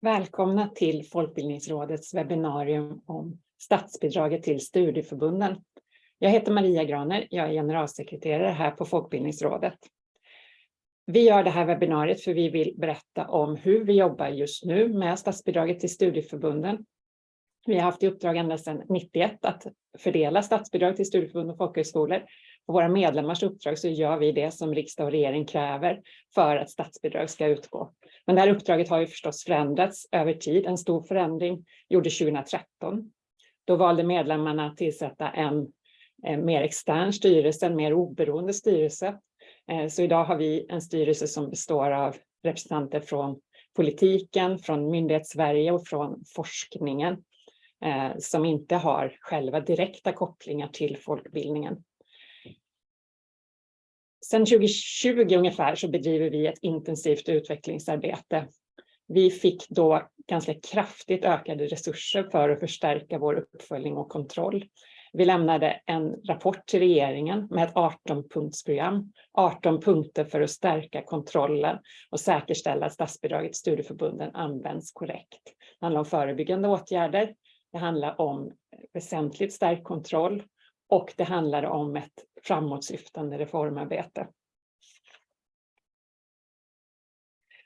Välkomna till Folkbildningsrådets webbinarium om statsbidraget till studieförbunden. Jag heter Maria Graner, jag är generalsekreterare här på Folkbildningsrådet. Vi gör det här webbinariet för vi vill berätta om hur vi jobbar just nu med statsbidraget till studieförbunden. Vi har haft i uppdrag ända sedan 91 att fördela statsbidrag till studieförbund och folkhögskolor. På våra medlemmars uppdrag så gör vi det som riksdag och regering kräver för att statsbidrag ska utgå. Men det här uppdraget har ju förstås förändrats över tid. En stor förändring gjordes 2013. Då valde medlemmarna att tillsätta en, en mer extern styrelse, en mer oberoende styrelse. Eh, så idag har vi en styrelse som består av representanter från politiken, från Myndighetssverige och från forskningen eh, som inte har själva direkta kopplingar till folkbildningen. Sedan 2020 ungefär så bedriver vi ett intensivt utvecklingsarbete. Vi fick då ganska kraftigt ökade resurser för att förstärka vår uppföljning och kontroll. Vi lämnade en rapport till regeringen med ett 18-punktsprogram, 18 punkter för att stärka kontrollen och säkerställa att statsbidraget till studieförbunden används korrekt. Det handlar om förebyggande åtgärder, det handlar om väsentligt stärkt kontroll och det handlar om ett framåtsyftande reformarbete.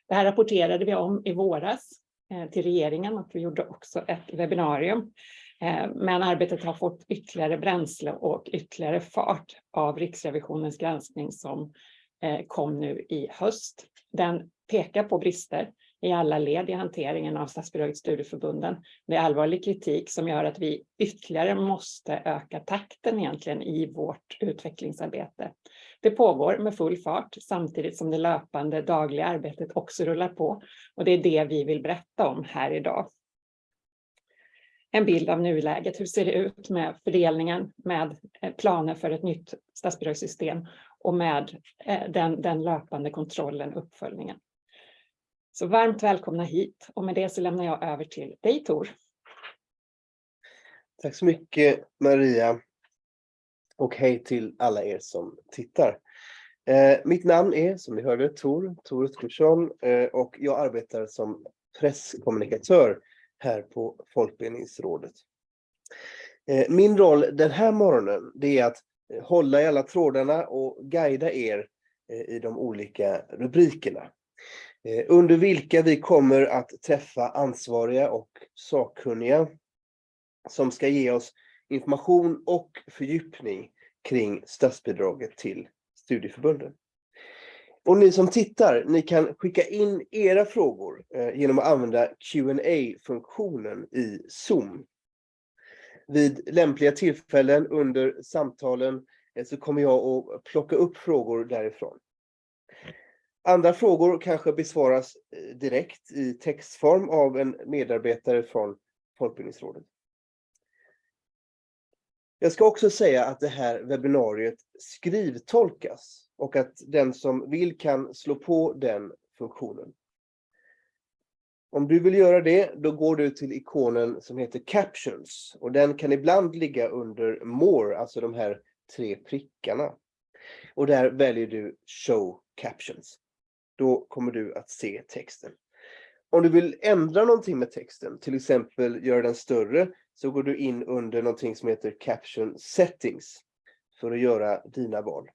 Det här rapporterade vi om i våras eh, till regeringen och vi gjorde också ett webbinarium. Eh, men arbetet har fått ytterligare bränsle och ytterligare fart av Riksrevisionens granskning som eh, kom nu i höst. Den pekar på brister i alla led i hanteringen av statsbidraget studieförbunden. Det är allvarlig kritik som gör att vi ytterligare måste öka takten egentligen i vårt utvecklingsarbete. Det pågår med full fart samtidigt som det löpande dagliga arbetet också rullar på och det är det vi vill berätta om här idag. En bild av nuläget, hur ser det ut med fördelningen, med eh, planer för ett nytt statsbidragssystem och med eh, den, den löpande kontrollen, uppföljningen. Så varmt välkomna hit och med det så lämnar jag över till dig Tor. Tack så mycket Maria. Och hej till alla er som tittar. Eh, mitt namn är som ni hörde Tor, Tor Utkursson eh, och jag arbetar som presskommunikatör här på Folkbildningsrådet. Eh, min roll den här morgonen det är att eh, hålla i alla trådarna och guida er eh, i de olika rubrikerna. Eh, under vilka vi kommer att träffa ansvariga och sakkunniga som ska ge oss information och fördjupning kring statsbidraget till studieförbunden. Och ni som tittar, ni kan skicka in era frågor eh, genom att använda qa funktionen i Zoom. Vid lämpliga tillfällen under samtalen eh, så kommer jag att plocka upp frågor därifrån. Andra frågor kanske besvaras eh, direkt i textform av en medarbetare från Folkbildningsrådet. Jag ska också säga att det här webbinariet skrivtolkas och att den som vill kan slå på den funktionen. Om du vill göra det, då går du till ikonen som heter Captions och den kan ibland ligga under More, alltså de här tre prickarna. Och där väljer du Show Captions då kommer du att se texten. Om du vill ändra någonting med texten, till exempel göra den större, så går du in under någonting som heter Caption Settings för att göra dina val.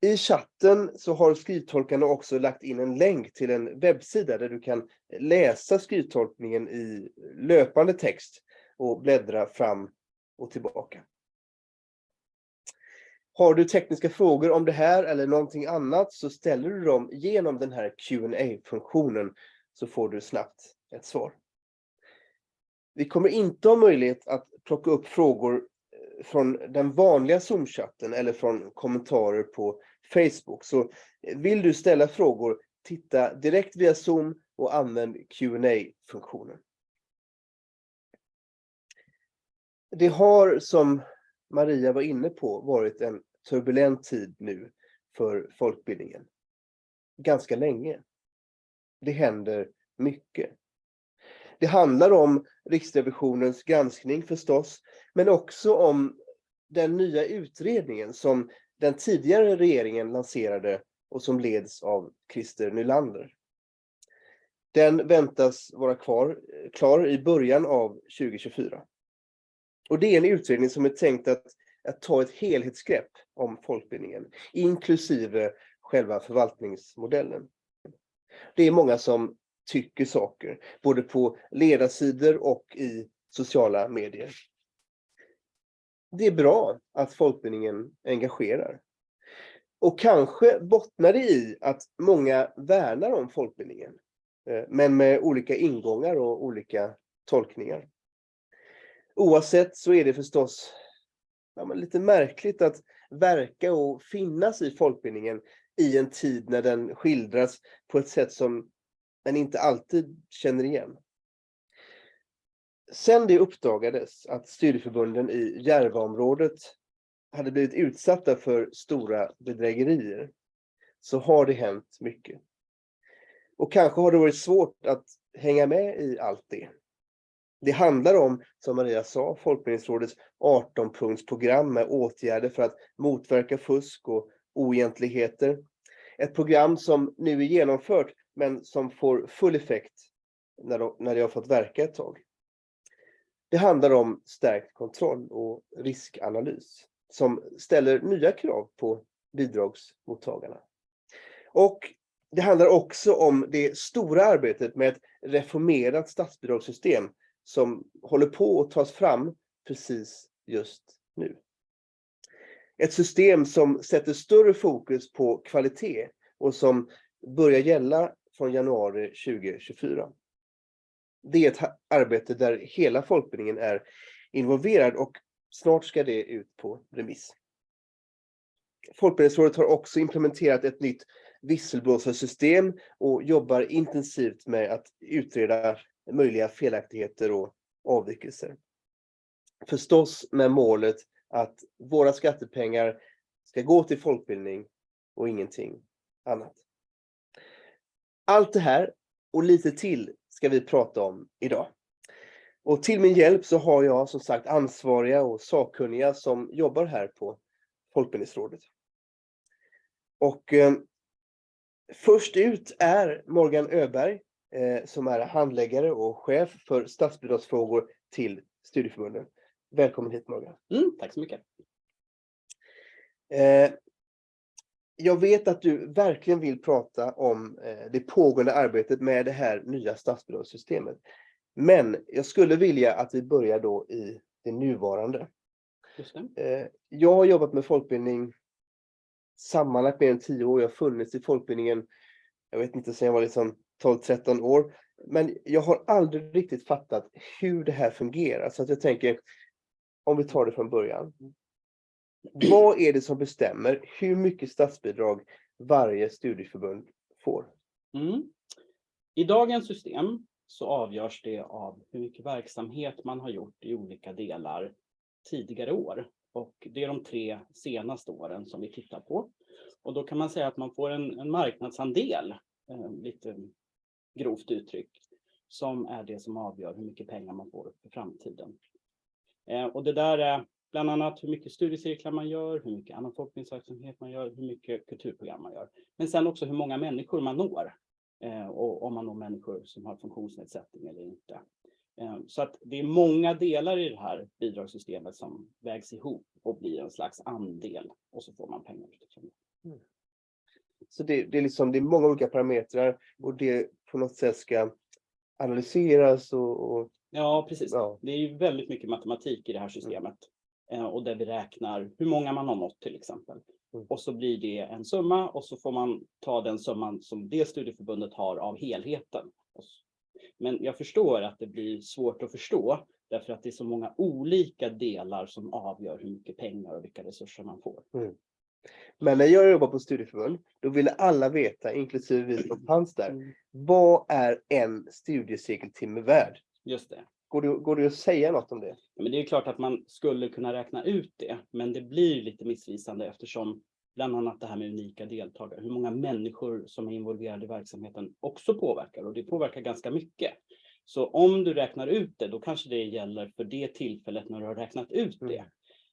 I chatten så har skrivtolkarna också lagt in en länk till en webbsida där du kan läsa skrivtolkningen i löpande text och bläddra fram och tillbaka. Har du tekniska frågor om det här eller någonting annat så ställer du dem genom den här qa funktionen så får du snabbt ett svar. Vi kommer inte ha möjlighet att plocka upp frågor eh, från den vanliga Zoom-chatten eller från kommentarer på Facebook. Så eh, vill du ställa frågor, titta direkt via Zoom och använd qa funktionen Det har, som Maria var inne på, varit en turbulent tid nu för folkbildningen. Ganska länge. Det händer mycket. Det handlar om Riksrevisionens granskning förstås, men också om den nya utredningen som den tidigare regeringen lanserade och som leds av Christer Nylander. Den väntas vara kvar, klar i början av 2024. Och det är en utredning som är tänkt att, att ta ett helhetsgrepp om folkbildningen, inklusive själva förvaltningsmodellen. Det är många som tycker saker, både på ledarsidor och i sociala medier. Det är bra att folkbildningen engagerar. Och kanske bottnar det i att många värnar om folkbildningen, eh, men med olika ingångar och olika tolkningar. Oavsett så är det förstås ja, lite märkligt att verka och finnas i folkbildningen i en tid när den skildras på ett sätt som den inte alltid känner igen. Sen det uppdagades att studieförbunden i Järvaområdet hade blivit utsatta för stora bedrägerier så har det hänt mycket. Och kanske har det varit svårt att hänga med i allt det. Det handlar om, som Maria sa, Folkbildningsrådets 18-punktsprogram med åtgärder för att motverka fusk och oegentligheter. Ett program som nu är genomfört men som får full effekt när, de, när det har fått verka ett tag. Det handlar om stärkt kontroll och riskanalys som ställer nya krav på bidragsmottagarna. Och det handlar också om det stora arbetet med ett reformerat statsbidragssystem som håller på att tas fram precis just nu. Ett system som sätter större fokus på kvalitet och som börjar gälla från januari 2024. Det är ett arbete där hela folkbildningen är involverad och snart ska det ut på remiss. Folkbildningsrådet har också implementerat ett nytt visselblåsarsystem och jobbar intensivt med att utreda möjliga felaktigheter och avvikelser. Förstås med målet att våra skattepengar ska gå till folkbildning och ingenting annat. Allt det här och lite till ska vi prata om idag. Och till min hjälp så har jag som sagt ansvariga och sakkunniga som jobbar här på Folkbildningsrådet. Och eh, först ut är Morgan Öberg som är handläggare och chef för statsbidragsfrågor till studieförbunden. Välkommen hit Morgan. Mm, tack så mycket. Eh, jag vet att du verkligen vill prata om eh, det pågående arbetet med det här nya statsbidragssystemet. Men jag skulle vilja att vi börjar då i det nuvarande. Det. Eh, jag har jobbat med folkbildning sammanlagt mer än tio år. Jag har funnits i folkbildningen, jag vet inte, sedan jag var liksom 12-13 år. Men jag har aldrig riktigt fattat hur det här fungerar. Så att jag tänker, om vi tar det från början. Vad är det som bestämmer hur mycket statsbidrag varje studieförbund får? Mm. I dagens system så avgörs det av hur mycket verksamhet man har gjort i olika delar tidigare år. Och det är de tre senaste åren som vi tittar på. Och då kan man säga att man får en, en marknadsandel, eh, lite grovt uttryckt, som är det som avgör hur mycket pengar man får för framtiden. Eh, och det där är bland annat hur mycket studiecirklar man gör, hur mycket annan forskningsverksamhet man gör, hur mycket kulturprogram man gör. Men sen också hur många människor man når eh, och om man når människor som har funktionsnedsättning eller inte. Eh, så att det är många delar i det här bidragssystemet som vägs ihop och blir en slags andel och så får man pengar utifrån det. Mm. Så det, det, är liksom, det är många olika parametrar och det på något sätt ska analyseras och... och ja, precis. Ja. Det är ju väldigt mycket matematik i det här systemet. Mm. Och där vi räknar hur många man har nått till exempel. Mm. Och så blir det en summa och så får man ta den summan som det studieförbundet har av helheten. Men jag förstår att det blir svårt att förstå därför att det är så många olika delar som avgör hur mycket pengar och vilka resurser man får. Mm. Men när jag jobbade på studieförbund, då ville alla veta, inklusive vi som fanns där, mm. vad är en studiecirkeltimme värd? Just det. Går det, går det att säga något om det? Ja, men det är klart att man skulle kunna räkna ut det, men det blir lite missvisande eftersom bland annat det här med unika deltagare, hur många människor som är involverade i verksamheten också påverkar och det påverkar ganska mycket. Så om du räknar ut det, då kanske det gäller för det tillfället när du har räknat ut det.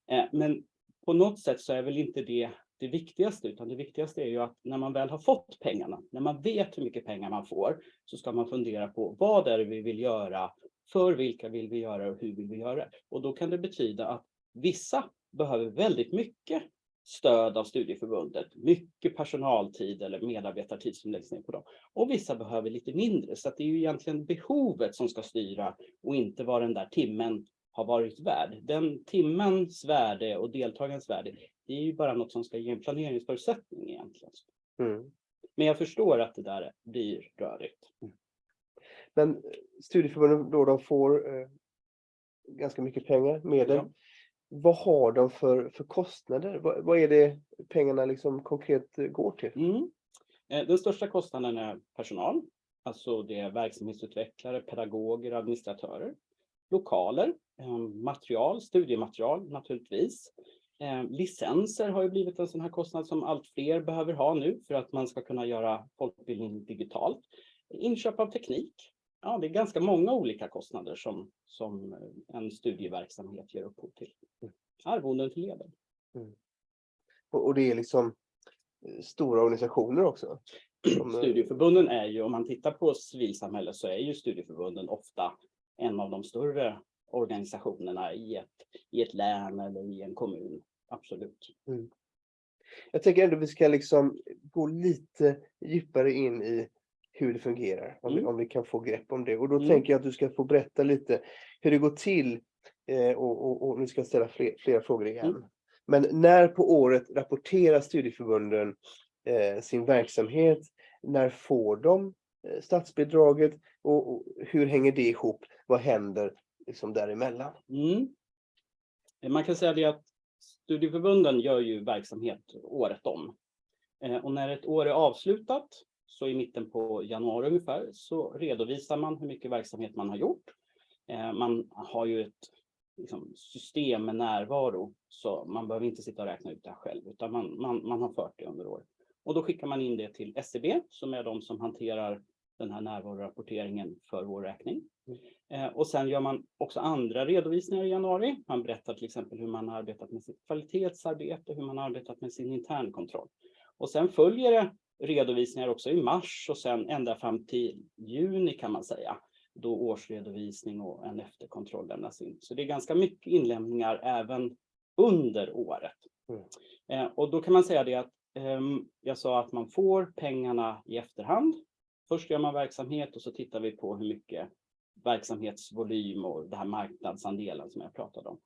Mm. Eh, men på något sätt så är väl inte det det viktigaste, utan det viktigaste är ju att när man väl har fått pengarna, när man vet hur mycket pengar man får, så ska man fundera på vad är det vi vill göra, för vilka vill vi göra och hur vill vi göra det? Och då kan det betyda att vissa behöver väldigt mycket stöd av studieförbundet, mycket personaltid eller medarbetartid som läggs ner på dem. Och vissa behöver lite mindre, så att det är ju egentligen behovet som ska styra och inte vad den där timmen har varit värd. Den timmens värde och deltagarens värde, det är ju bara något som ska ge en planeringsförutsättning egentligen. Mm. Men jag förstår att det där blir rörigt. Men studieförbunden då de får eh, ganska mycket pengar, medel. Ja. Vad har de för, för kostnader? Vad, vad är det pengarna liksom konkret går till? Mm. Eh, Den största kostnaden är personal, alltså det är verksamhetsutvecklare, pedagoger, administratörer, lokaler, eh, material, studiematerial naturligtvis. Eh, Licenser har ju blivit en sån här kostnad som allt fler behöver ha nu för att man ska kunna göra folkbildning digitalt. Inköp av teknik. Ja, det är ganska många olika kostnader som, som eh, en studieverksamhet ger upphov till. Arvoden till ledare. Och, och det är liksom stora organisationer också. som, Studieförbunden är ju, om man tittar på civilsamhället så är ju studieförbunden ofta en av de större organisationerna i ett, i ett län eller i en kommun. Absolut. Jag tänker ändå vi ska liksom gå lite djupare in i hur det fungerar, om, vi, Mm. om vi kan få grepp om det. Och då Mm. tänker jag att du ska få berätta lite hur det går till. Eh, och, och, och nu ska jag ställa fler, flera frågor igen. Mm. Men när på året rapporterar studieförbunden eh, sin verksamhet? När får de eh, statsbidraget? Och, och hur hänger det ihop? Vad händer liksom däremellan? Mm. Eh, man kan säga det att studieförbunden gör ju verksamhet året om. Eh, och när ett år är avslutat, så i mitten på januari ungefär, så redovisar man hur mycket verksamhet man har gjort. Eh, man har ju ett liksom, system med närvaro, så man behöver inte sitta och räkna ut det här själv, utan man, man, man har fört det under året. Och då skickar man in det till SCB, som är de som hanterar den här närvarorapporteringen för vår räkning. Eh, Och sen gör man också andra redovisningar i januari. Man berättar till exempel hur man har arbetat med sitt kvalitetsarbete, hur man har arbetat med sin internkontroll. Och sen följer det redovisningar också i mars och sen ända fram till juni kan man säga. Då årsredovisning och en efterkontroll lämnas in. Så det är ganska mycket inlämningar även under året. Mm. Eh, Och då kan man säga det att ehm, jag sa att man får pengarna i efterhand. Först gör man verksamhet och så tittar vi på hur mycket verksamhetsvolym och det här marknadsandelen som jag pratade om.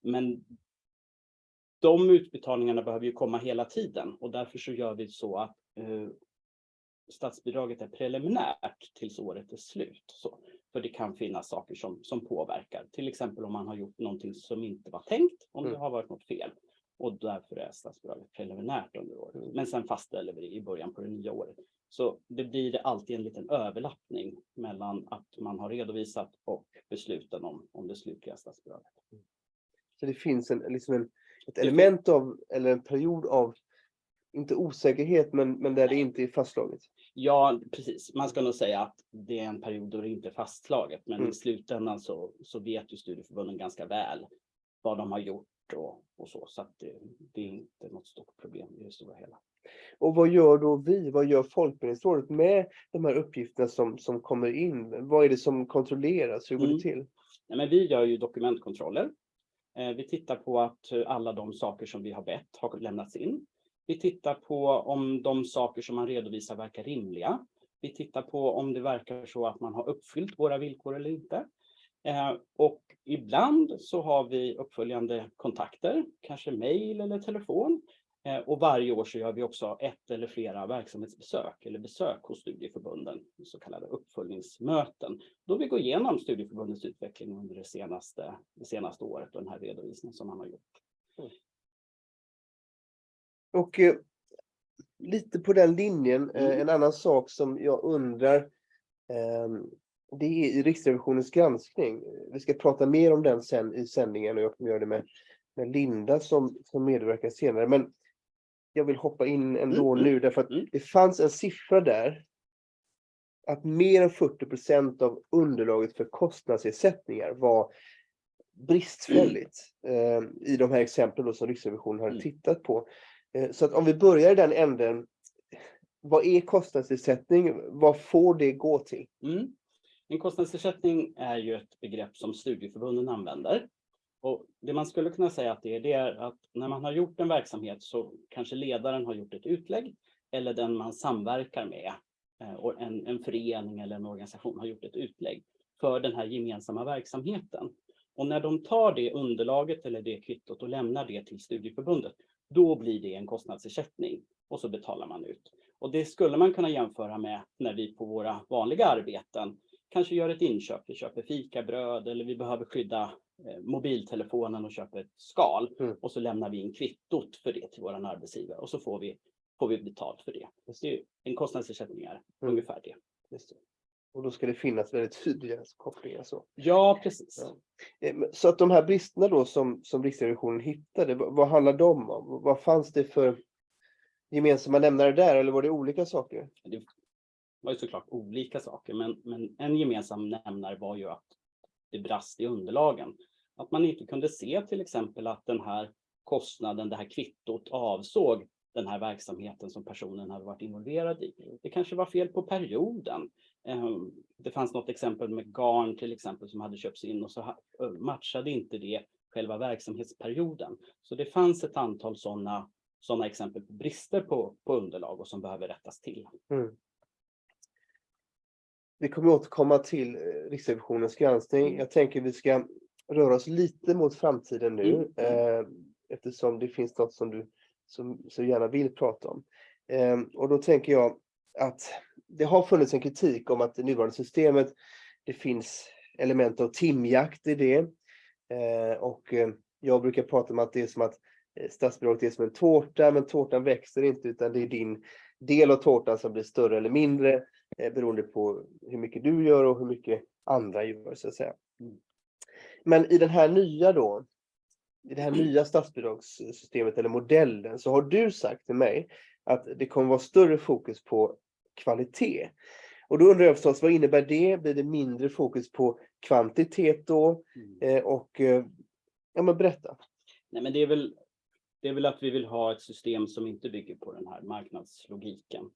Men de utbetalningarna behöver ju komma hela tiden och därför så gör vi så att eh, statsbidraget är preliminärt tills året är slut. Så, för det kan finnas saker som, som påverkar, till exempel om man har gjort någonting som inte var tänkt, om det Mm. har varit något fel. Och därför är statsbidraget preliminärt under året. Men sen fastställer vi det i början på det nya året. Så det blir alltid en liten överlappning mellan att man har redovisat och besluten om, om det slutliga statsbidraget. Så det finns en, liksom en, ett element av, eller en period av, inte osäkerhet, men, men där det inte är fastslaget. Ja, precis. Man ska nog säga att det är en period då det inte är fastslaget, men Mm. i slutändan så, så vet ju studieförbunden ganska väl vad de har gjort och, och så, så det, det är inte något stort problem i det stora hela. Och vad gör då vi? Vad gör Folkbildningsrådet med de här uppgifterna som, som kommer in? Vad är det som kontrolleras? Hur går Mm. det till? Nej, men vi gör ju dokumentkontroller. Eh, Vi tittar på att eh, alla de saker som vi har bett har lämnats in. Vi tittar på om de saker som man redovisar verkar rimliga. Vi tittar på om det verkar så att man har uppfyllt våra villkor eller inte. Eh, Och ibland så har vi uppföljande kontakter, kanske mejl eller telefon. Eh, Och varje år så gör vi också ett eller flera verksamhetsbesök eller besök hos studieförbunden, så kallade uppföljningsmöten då vi går igenom studieförbundets utveckling under det senaste, det senaste året och den här redovisningen som man har gjort. Och eh, lite på den linjen, eh, Mm. en annan sak som jag undrar, eh, det är i Riksrevisionens granskning. Vi ska prata mer om den sen i sändningen och jag kommer göra det med, med Linda som, som medverkar senare. Men jag vill hoppa in ändå Mm, nu därför att mm. det fanns en siffra där. Att mer än 40% av underlaget för kostnadsersättningar var bristfälligt eh, i de här exemplen då som Riksrevisionen hade Mm. tittat på. Eh, Så att om vi börjar i den änden. Vad är kostnadsersättning? Vad får det gå till? Mm. En kostnadsersättning är ju ett begrepp som studieförbunden använder. Och det man skulle kunna säga att det är, det är att när man har gjort en verksamhet så kanske ledaren har gjort ett utlägg eller den man samverkar med, eh, en, en förening eller en organisation har gjort ett utlägg för den här gemensamma verksamheten. Och när de tar det underlaget eller det kvittot och lämnar det till studieförbundet, då blir det en kostnadsersättning och så betalar man ut. Och det skulle man kunna jämföra med när vi på våra vanliga arbeten kanske gör ett inköp. Vi köper fikabröd eller vi behöver skydda eh, mobiltelefonen och köper ett skal Mm. och så lämnar vi in kvittot för det till våran arbetsgivare och så får vi, får vi betalt för det. det en kostnadsersättning är Mm. ungefär det. Det. Och då ska det finnas väldigt tydliga kopplingar. Så. Ja, precis. Ja. Eh, Så att de här bristerna då som, som Riksrevisionen hittade, vad, vad handlar de om? Vad fanns det för gemensamma nämnare där eller var det olika saker? Det var ju såklart olika saker, men, men en gemensam nämnare var ju att det brast i underlagen. Att man inte kunde se till exempel att den här kostnaden, det här kvittot avsåg den här verksamheten som personen hade varit involverad i. Det kanske var fel på perioden. Ehm, Det fanns något exempel med garn till exempel som hade köpts in och så matchade inte det själva verksamhetsperioden. Så det fanns ett antal sådana sådana exempel på brister på, på underlag och som behöver rättas till. Vi kommer återkomma till eh, Riksrevisionens granskning. Mm. Jag tänker vi ska röra oss lite mot framtiden nu Mm. eh, eftersom det finns något som du som, så gärna vill prata om. Eh, och då tänker jag att det har funnits en kritik om att det nuvarande systemet, det finns element av timjakt i det. Eh, och eh, jag brukar prata om att det är som att statsbidraget är som en tårta, men tårtan växer inte utan det är din del av tårtan som blir större eller mindre eh, beroende på hur mycket du gör och hur mycket andra gör så att säga. Mm. Men i den här nya då, i det här nya statsbidragssystemet eller modellen så har du sagt till mig att det kommer vara större fokus på kvalitet. Och då undrar jag förstås, vad innebär det? Blir det mindre fokus på kvantitet då? Mm. Eh, och eh, ja, men berätta. Nej, men det är väl det är väl att vi vill ha ett system som inte bygger på den här marknadslogiken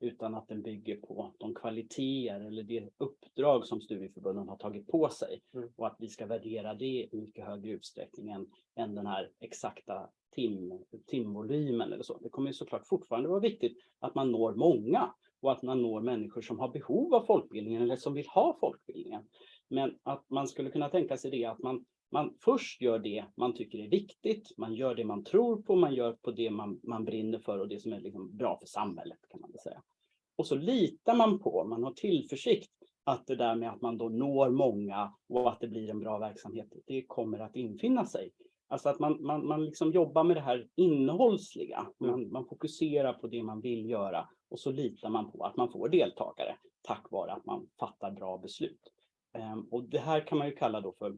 utan att den bygger på de kvaliteter eller det uppdrag som studieförbunden har tagit på sig Mm. och att vi ska värdera det i mycket högre utsträckning än, än den här exakta tim, timvolymen eller så. Det kommer ju såklart fortfarande vara viktigt att man når många och att man når människor som har behov av folkbildningen eller som vill ha folkbildningen. Men att man skulle kunna tänka sig det att man man först gör det man tycker är viktigt, man gör det man tror på, man gör på det man, man brinner för och det som är liksom bra för samhället kan man väl säga. Och så litar man på, man har tillförsikt att det där med att man då når många och att det blir en bra verksamhet, det kommer att infinna sig. Alltså att man, man, man liksom jobbar med det här innehållsliga, man, man fokuserar på det man vill göra och så litar man på att man får deltagare tack vare att man fattar bra beslut. Ehm, och det här kan man ju kalla då för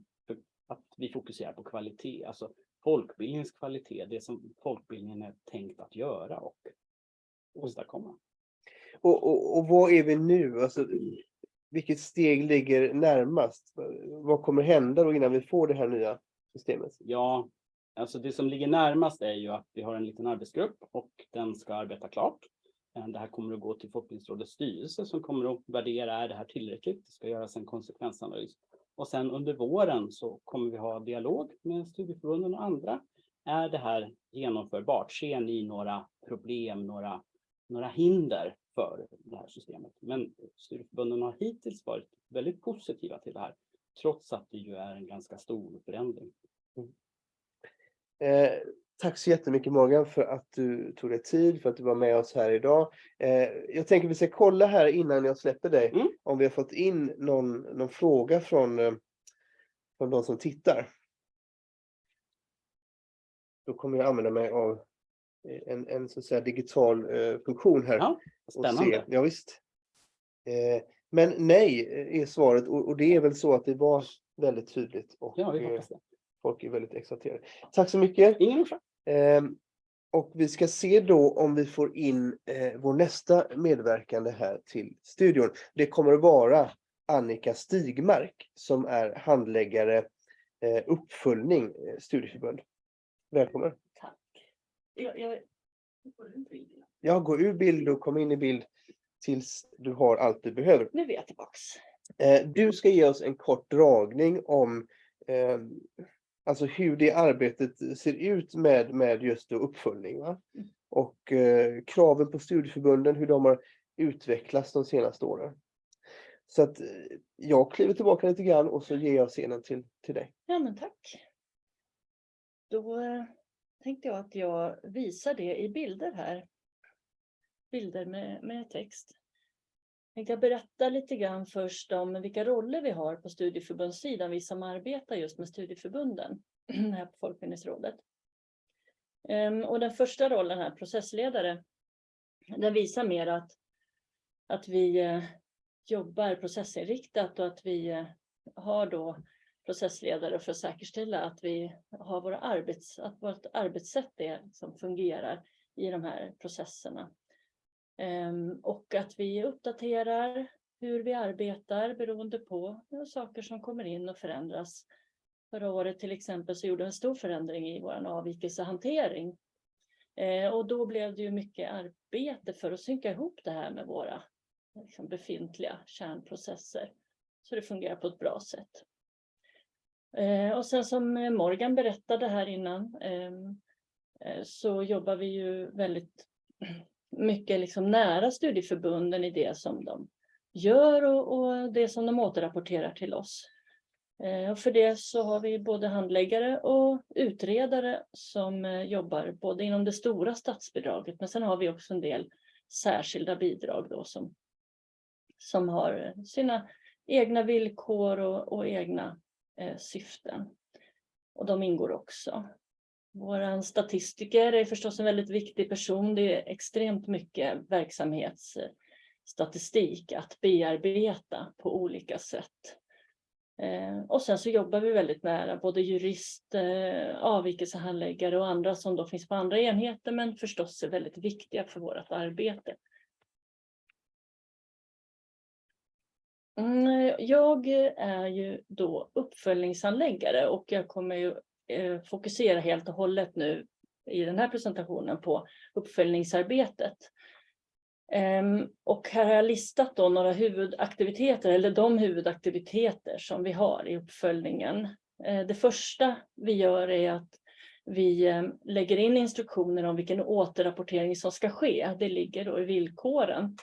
att vi fokuserar på kvalitet, alltså folkbildningens kvalitet, det som folkbildningen är tänkt att göra och åstadkomma. Och, och, och vad är vi nu? Alltså, vilket steg ligger närmast? Vad kommer hända då innan vi får det här nya systemet? Ja, alltså det som ligger närmast är ju att vi har en liten arbetsgrupp och den ska arbeta klart. Eh, Det här kommer att gå till Folkbildningsrådets styrelse som kommer att värdera, är det här tillräckligt? Det ska göras en konsekvensanalys. Och sen under våren så kommer vi ha dialog med studieförbunden och andra. Är det här genomförbart? Ser ni några problem, några, några hinder för det här systemet? Men studieförbunden har hittills varit väldigt positiva till det här, trots att det ju är en ganska stor förändring. Mm. Eh, tack så jättemycket Morgan för att du tog dig tid, för att du var med oss här idag. Eh, jag tänker vi ska kolla här innan jag släpper dig, Mm. om vi har fått in någon, någon fråga från, eh, från de som tittar. Då kommer jag använda mig av eh, en, en så att säga digital eh, funktion här. Ja, och spännande. Se. Ja, visst. Eh, men nej är svaret och, och det är väl så att det var väldigt tydligt och Ja, vi hoppas det. folk är väldigt exalterade. Tack så mycket. Ingen orsak. Ehm, och vi ska se då om vi får in eh, vår nästa medverkande här till studion. Det kommer att vara Annika Stigmark som är handläggare eh, uppföljning eh, studieförbund. Välkommen. Tack. Jag, jag Ja, gå ur bild och kom in i bild tills du har allt du behöver. Nu är jag tillbaks. Eh, Du ska ge oss en kort dragning om eh, alltså hur det arbetet ser ut med, med just uppföljning. Va? Mm. Och eh, kraven på studieförbunden, hur de har utvecklats de senaste åren. Så att eh, jag kliver tillbaka lite grann och så ger jag scenen till, till dig. Ja, men tack. Då eh, tänkte jag att jag visar det i bilder här. Bilder med, med text. Tänkte jag berätta lite grann först om vilka roller vi har på studieförbundssidan, vi som arbetar just med studieförbunden här på Folkbildningsrådet. Ehm, och den första rollen här, processledare, den visar mer att, att vi eh, jobbar processinriktat och att vi eh, har då processledare för att säkerställa att vi har våra arbets, att vårt arbetssätt är, som fungerar i de här processerna. Ehm, och att vi uppdaterar hur vi arbetar beroende på saker som kommer in och förändras. Förra året till exempel så gjorde en stor förändring i vår avvikelsehantering. Ehm, och då blev det ju mycket arbete för att synka ihop det här med våra liksom, befintliga kärnprocesser. Så det fungerar på ett bra sätt. Ehm, och sen som Morgan berättade här innan eh, så jobbar vi ju väldigt mycket liksom nära studieförbunden i det som de gör och, och det som de återrapporterar till oss. Eh, och för det så har vi både handläggare och utredare som eh, jobbar både inom det stora statsbidraget men sen har vi också en del särskilda bidrag då som, som har eh, sina egna villkor och, och egna eh, syften. Och de ingår också. Vår statistiker är förstås en väldigt viktig person. Det är extremt mycket verksamhetsstatistik att bearbeta på olika sätt. Eh, och sen så jobbar vi väldigt nära både jurist, eh, avvikelsehandläggare och andra som då finns på andra enheter men förstås är väldigt viktiga för vårt arbete. Mm, jag är ju då uppföljningsanläggare och jag kommer ju Eh, fokusera helt och hållet nu i den här presentationen på uppföljningsarbetet. Ehm, och här har jag listat då några huvudaktiviteter eller de huvudaktiviteter som vi har i uppföljningen. Eh, det första vi gör är att vi ehm, lägger in instruktioner om vilken återrapportering som ska ske. Det ligger då i villkoren.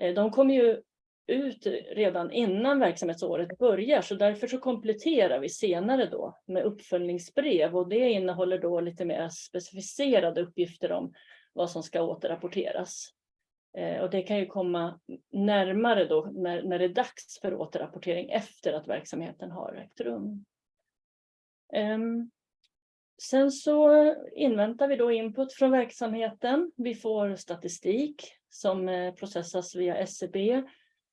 Eh, de kommer ju ut redan innan verksamhetsåret börjar så därför så kompletterar vi senare då med uppföljningsbrev och det innehåller då lite mer specificerade uppgifter om vad som ska återrapporteras. Eh, Och det kan ju komma närmare då när, när det är dags för återrapportering efter att verksamheten har ägt rum. Ehm, sen så inväntar vi då input från verksamheten. Vi får statistik som eh, processas via SCB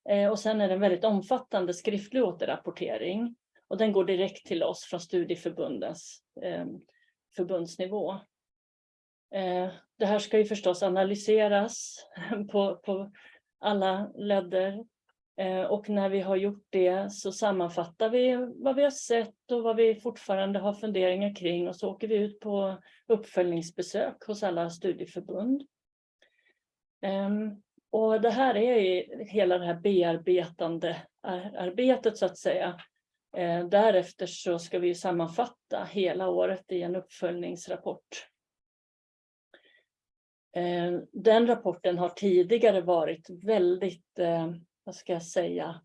Eh, och sen är det en väldigt omfattande skriftlig återrapportering. Och den går direkt till oss från studieförbundens eh, förbundsnivå. Eh, det här ska ju förstås analyseras på, på alla ledder. Eh, och när vi har gjort det så sammanfattar vi vad vi har sett och vad vi fortfarande har funderingar kring och så åker vi ut på uppföljningsbesök hos alla studieförbund. Ehm, och det här är ju hela det här bearbetande arbetet så att säga. Eh, därefter så ska vi sammanfatta hela året i en uppföljningsrapport. Eh, den rapporten har tidigare varit väldigt, eh, vad ska jag säga,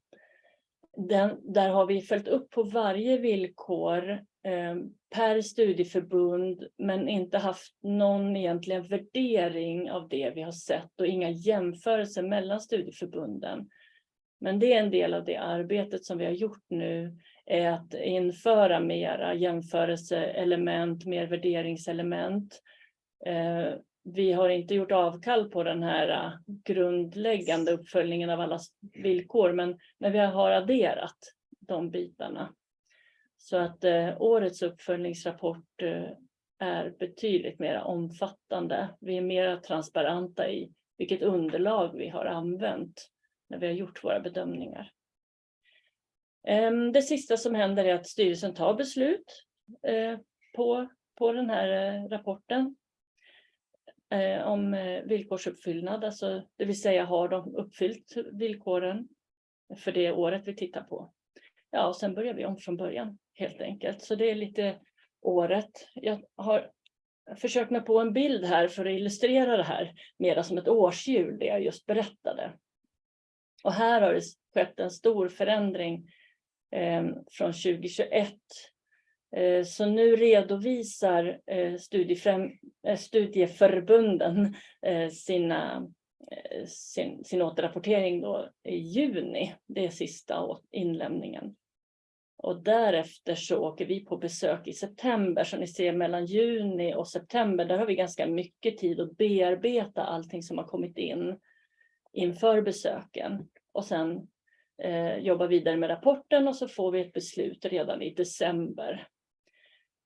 den, där har vi följt upp på varje villkor Ehm, per studieförbund men inte haft någon egentligen värdering av det vi har sett och inga jämförelser mellan studieförbunden. Men det är en del av det arbetet som vi har gjort nu är att införa mera jämförelseelement, mer värderingselement. Ehm, vi har inte gjort avkall på den här äh, grundläggande uppföljningen av alla villkor, men, men vi har adderat de bitarna. Så att eh, årets uppföljningsrapport eh, är betydligt mer omfattande. Vi är mer transparenta i vilket underlag vi har använt när vi har gjort våra bedömningar. Ehm, det sista som händer är att styrelsen tar beslut eh, på, på den här eh, rapporten. Eh, om villkorsuppfyllnad, alltså det vill säga har de uppfyllt villkoren för det året vi tittar på. Ja, och sen börjar vi om från början helt enkelt. Så det är lite året. Jag har försökt mig på en bild här för att illustrera det här mera som ett årshjul, det jag just berättade. Och här har det skett en stor förändring eh, från 2021. Eh, så nu redovisar eh, eh, studieförbunden eh, sina, eh, sin, sin återrapportering då i juni. Det är sista inlämningen. Och därefter så åker vi på besök i september. Så ni ser mellan juni och september, där har vi ganska mycket tid att bearbeta allting som har kommit in inför besöken. Och sen eh, jobba vidare med rapporten och så får vi ett beslut redan i december.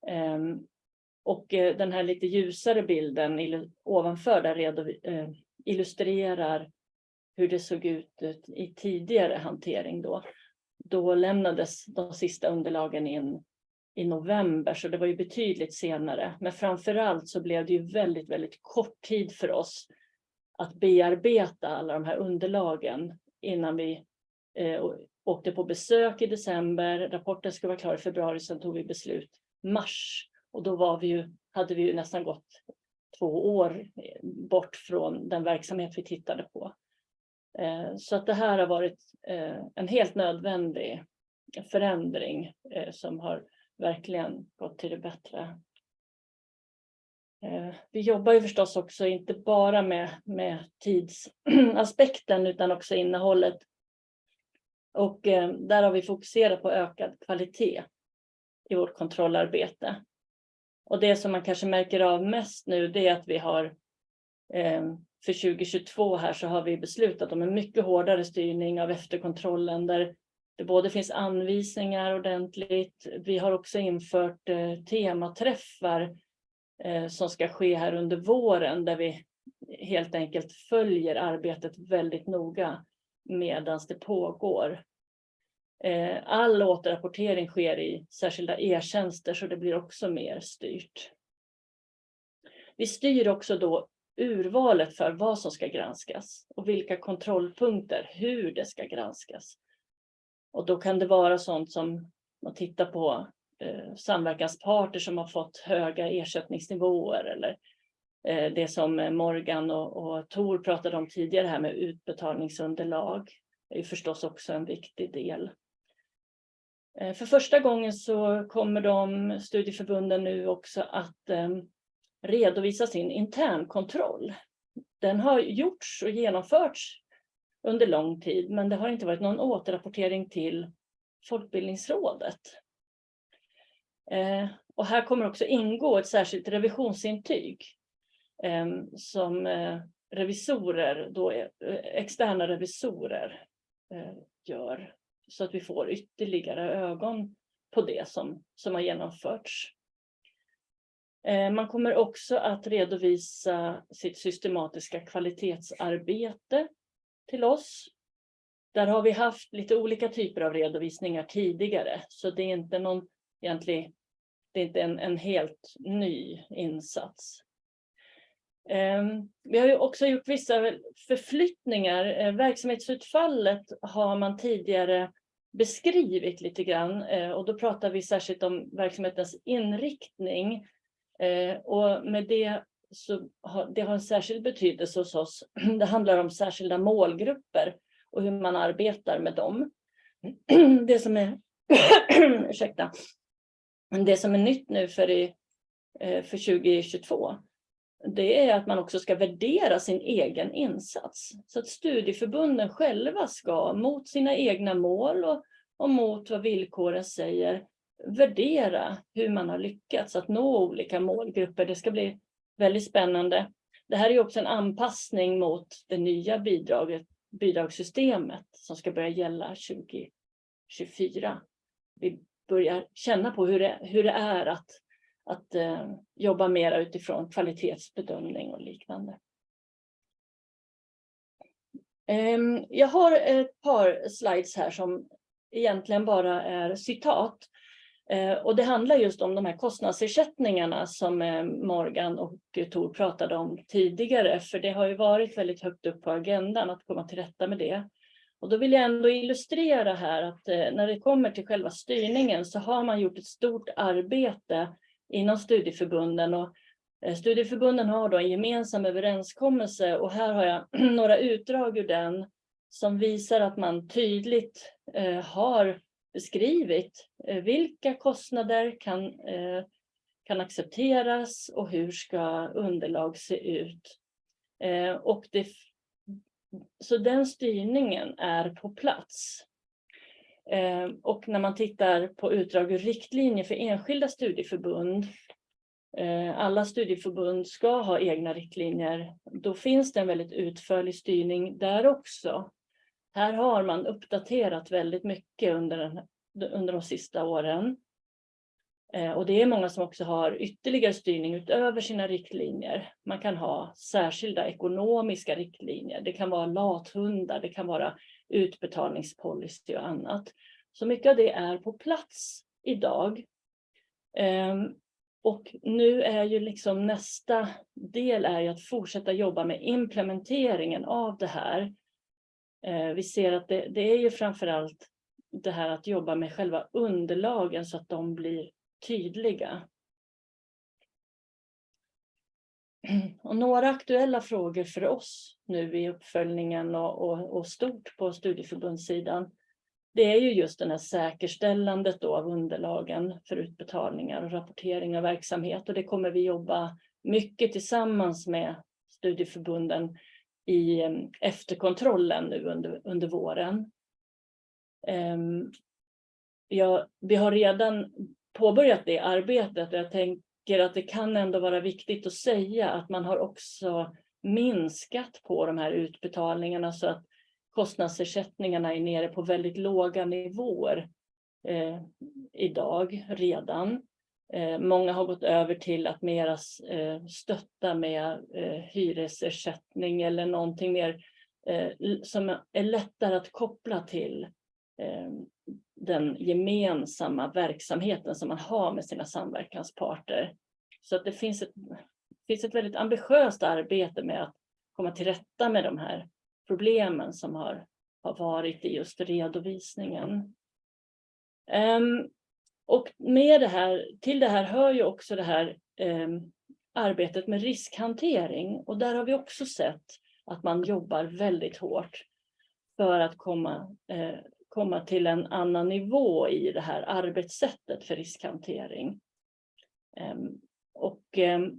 Ehm, eh, och den här lite ljusare bilden ovanför där eh, illustrerar hur det såg ut i tidigare hantering då då lämnades de sista underlagen in i november, så det var ju betydligt senare. Men framför allt så blev det ju väldigt, väldigt kort tid för oss att bearbeta alla de här underlagen innan vi eh, åkte på besök i december. Rapporten skulle vara klar i februari, sen tog vi beslut mars. Och då var vi ju, hade vi ju nästan gått två år eh, bort från den verksamhet vi tittade på. Eh, så att det här har varit eh, en helt nödvändig förändring eh, som har verkligen gått till det bättre. Vi jobbar ju förstås också inte bara med, med tidsaspekten utan också innehållet. Och där har vi fokuserat på ökad kvalitet i vårt kontrollarbete. Och det som man kanske märker av mest nu det är att vi har för 2022 här så har vi beslutat om en mycket hårdare styrning av efterkontrollen där det både finns anvisningar ordentligt. Vi har också infört eh, tematräffar eh, som ska ske här under våren där vi helt enkelt följer arbetet väldigt noga medan det pågår. Eh, all återrapportering sker i särskilda e-tjänster så det blir också mer styrt. Vi styr också då urvalet för vad som ska granskas och vilka kontrollpunkter, hur det ska granskas. Och då kan det vara sånt som att titta på eh, samverkansparter som har fått höga ersättningsnivåer eller eh, det som Morgan och, och Tor pratade om tidigare här med utbetalningsunderlag. Det är förstås också en viktig del. Eh, för första gången så kommer de studieförbunden nu också att eh, redovisa sin internkontroll. Den har gjorts och genomförts under lång tid, men det har inte varit någon återrapportering till Folkbildningsrådet. Eh, och här kommer också ingå ett särskilt revisionsintyg eh, som eh, revisorer, då, eh, externa revisorer eh, gör. Så att vi får ytterligare ögon på det som, som har genomförts. Eh, man kommer också att redovisa sitt systematiska kvalitetsarbete till oss. Där har vi haft lite olika typer av redovisningar tidigare, så det är inte någon egentlig, det är inte en, en helt ny insats. Eh, vi har ju också gjort vissa förflyttningar. Eh, verksamhetsutfallet har man tidigare beskrivit lite grann och då pratar vi särskilt om verksamhetens inriktning Eh, och med det så har det har en särskild betydelse hos oss. Det handlar om särskilda målgrupper och hur man arbetar med dem. Det som är, ursäkta, det som är nytt nu för, i, eh, för 2022 det är att man också ska värdera sin egen insats. Så att studieförbunden själva ska mot sina egna mål och, och mot vad villkoren säger värdera hur man har lyckats att nå olika målgrupper. Det ska bli väldigt spännande. Det här är också en anpassning mot det nya bidraget, bidragssystemet som ska börja gälla 2024. Vi börjar känna på hur det, hur det är att, att eh, jobba mer utifrån kvalitetsbedömning och liknande. Ehm, jag har ett par slides här som egentligen bara är citat Eh, och det handlar just om de här kostnadsersättningarna som eh, Morgan och Tor pratade om tidigare, för det har ju varit väldigt högt upp på agendan att komma till rätta med det. Och då vill jag ändå illustrera här att eh, när det kommer till själva styrningen så har man gjort ett stort arbete inom studieförbunden och studieförbunden har då en gemensam överenskommelse och här har jag några utdrag ur den som visar att man tydligt har beskrivit eh, vilka kostnader kan, eh, kan accepteras och hur ska underlag se ut. Eh, och det, så den styrningen är på plats. Och när man tittar på utdrag ur riktlinjer för enskilda studieförbund, alla studieförbund ska ha egna riktlinjer, då finns det en väldigt utförlig styrning där också. Här har man uppdaterat väldigt mycket under, den, under de sista åren. Eh, och det är många som också har ytterligare styrning utöver sina riktlinjer. Man kan ha särskilda ekonomiska riktlinjer. Det kan vara lathundar, det kan vara utbetalningspolicy och annat. Så mycket av det är på plats idag. Ehm, och nu är ju liksom nästa del är ju att fortsätta jobba med implementeringen av det här. Eh, vi ser att det, det är ju framför allt det här att jobba med själva underlagen så att de blir tydliga. Och några aktuella frågor för oss nu i uppföljningen och, och, och stort på studieförbundssidan. Det är ju just det här säkerställandet då av underlagen för utbetalningar och rapportering av verksamhet. Och det kommer vi jobba mycket tillsammans med studieförbunden i efterkontrollen nu under, under våren. Ja, vi har redan påbörjat det arbetet och jag tänker att det kan ändå vara viktigt att säga att man har också minskat på de här utbetalningarna så att kostnadsersättningarna är nere på väldigt låga nivåer eh, idag redan. Eh, många har gått över till att mera eh, stötta med eh, hyresersättning eller någonting mer som är lättare att koppla till den gemensamma verksamheten som man har med sina samverkansparter. Så att det finns ett, finns ett väldigt ambitiöst arbete med att komma till rätta med de här problemen som har, har varit i just redovisningen. Um, och med det här, till det här hör ju också det här eh, arbetet med riskhantering och där har vi också sett att man jobbar väldigt hårt för att komma eh, komma till en annan nivå i det här arbetssättet för riskhantering. Eh, Och ehm,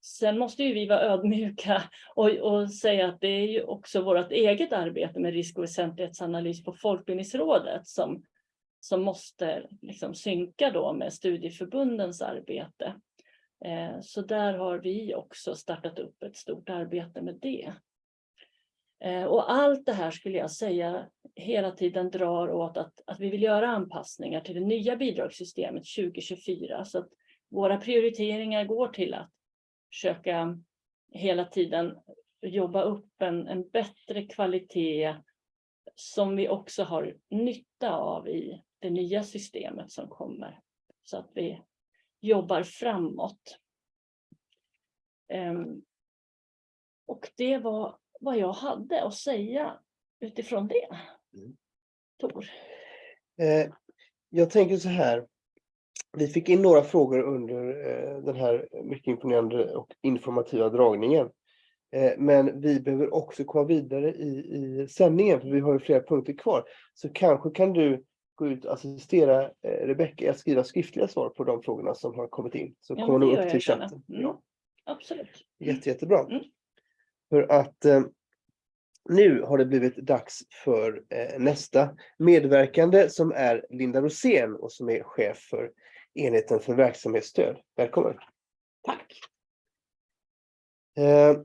sen måste ju vi vara ödmjuka och, och säga att det är ju också vårt eget arbete med risk och väsentlighetsanalys på Folkbildningsrådet som, som måste liksom synka då med studieförbundens arbete. Eh, så där har vi också startat upp ett stort arbete med det. Eh, och allt det här skulle jag säga hela tiden drar åt att, att vi vill göra anpassningar till det nya bidragssystemet 2024. Så att våra prioriteringar går till att försöka hela tiden jobba upp en, en bättre kvalitet som vi också har nytta av i det nya systemet som kommer. Så att vi jobbar framåt. Ehm, Och det var vad jag hade att säga utifrån det. Mm. Tor. Eh, jag tänker så här. Vi fick in några frågor under eh, den här mycket imponerande och informativa dragningen. Eh, men vi behöver också komma vidare i, i sändningen, för vi har ju flera punkter kvar. Så kanske kan du gå ut och assistera eh, Rebecka att skriva skriftliga svar på de frågorna som har kommit in. Så Ja, kommer de upp till chatten. Mm. Ja, Absolut. jätte, jättebra. Mm. För att eh, nu har det blivit dags för eh, nästa medverkande som är Linda Rosén och som är chef för enheten för verksamhetsstöd. Välkommen! Tack. Eh,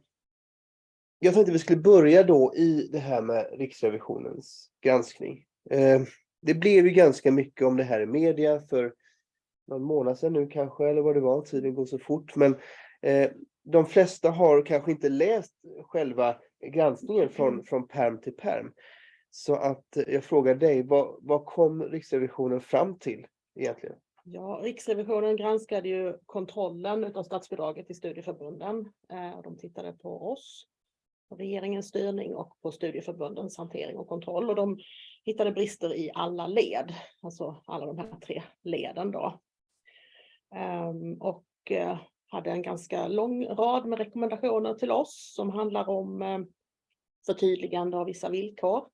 jag tänkte vi skulle börja då i det här med Riksrevisionens granskning. Eh, det blev ju ganska mycket om det här i media för någon månad sedan nu kanske, eller vad det var, tiden går så fort. Men eh, de flesta har kanske inte läst själva granskningen från, från perm till perm. Så att eh, jag frågar dig, vad, vad kom Riksrevisionen fram till egentligen? Ja, Riksrevisionen granskade ju kontrollen av statsbidraget till studieförbunden. De tittade på oss, regeringens styrning och på studieförbundens hantering och kontroll. Och de hittade brister i alla led, alltså alla de här tre leden då. Ehm, och eh, hade en ganska lång rad med rekommendationer till oss som handlar om eh, förtydligande av vissa villkor.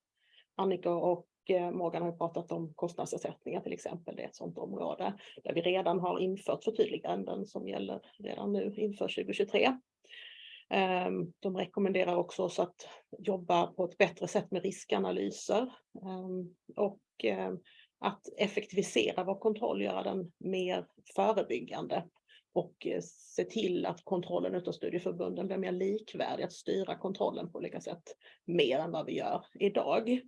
Annika och eh, Morgan har ju pratat om kostnadsersättningar till exempel. Det är ett sådant område där vi redan har infört förtydliganden som gäller redan nu inför 2023. Ehm, de rekommenderar också oss att jobba på ett bättre sätt med riskanalyser ehm, och ehm, att effektivisera vår kontroll, göra den mer förebyggande och eh, se till att kontrollen utav studieförbunden blir mer likvärdig, att styra kontrollen på olika sätt mer än vad vi gör idag.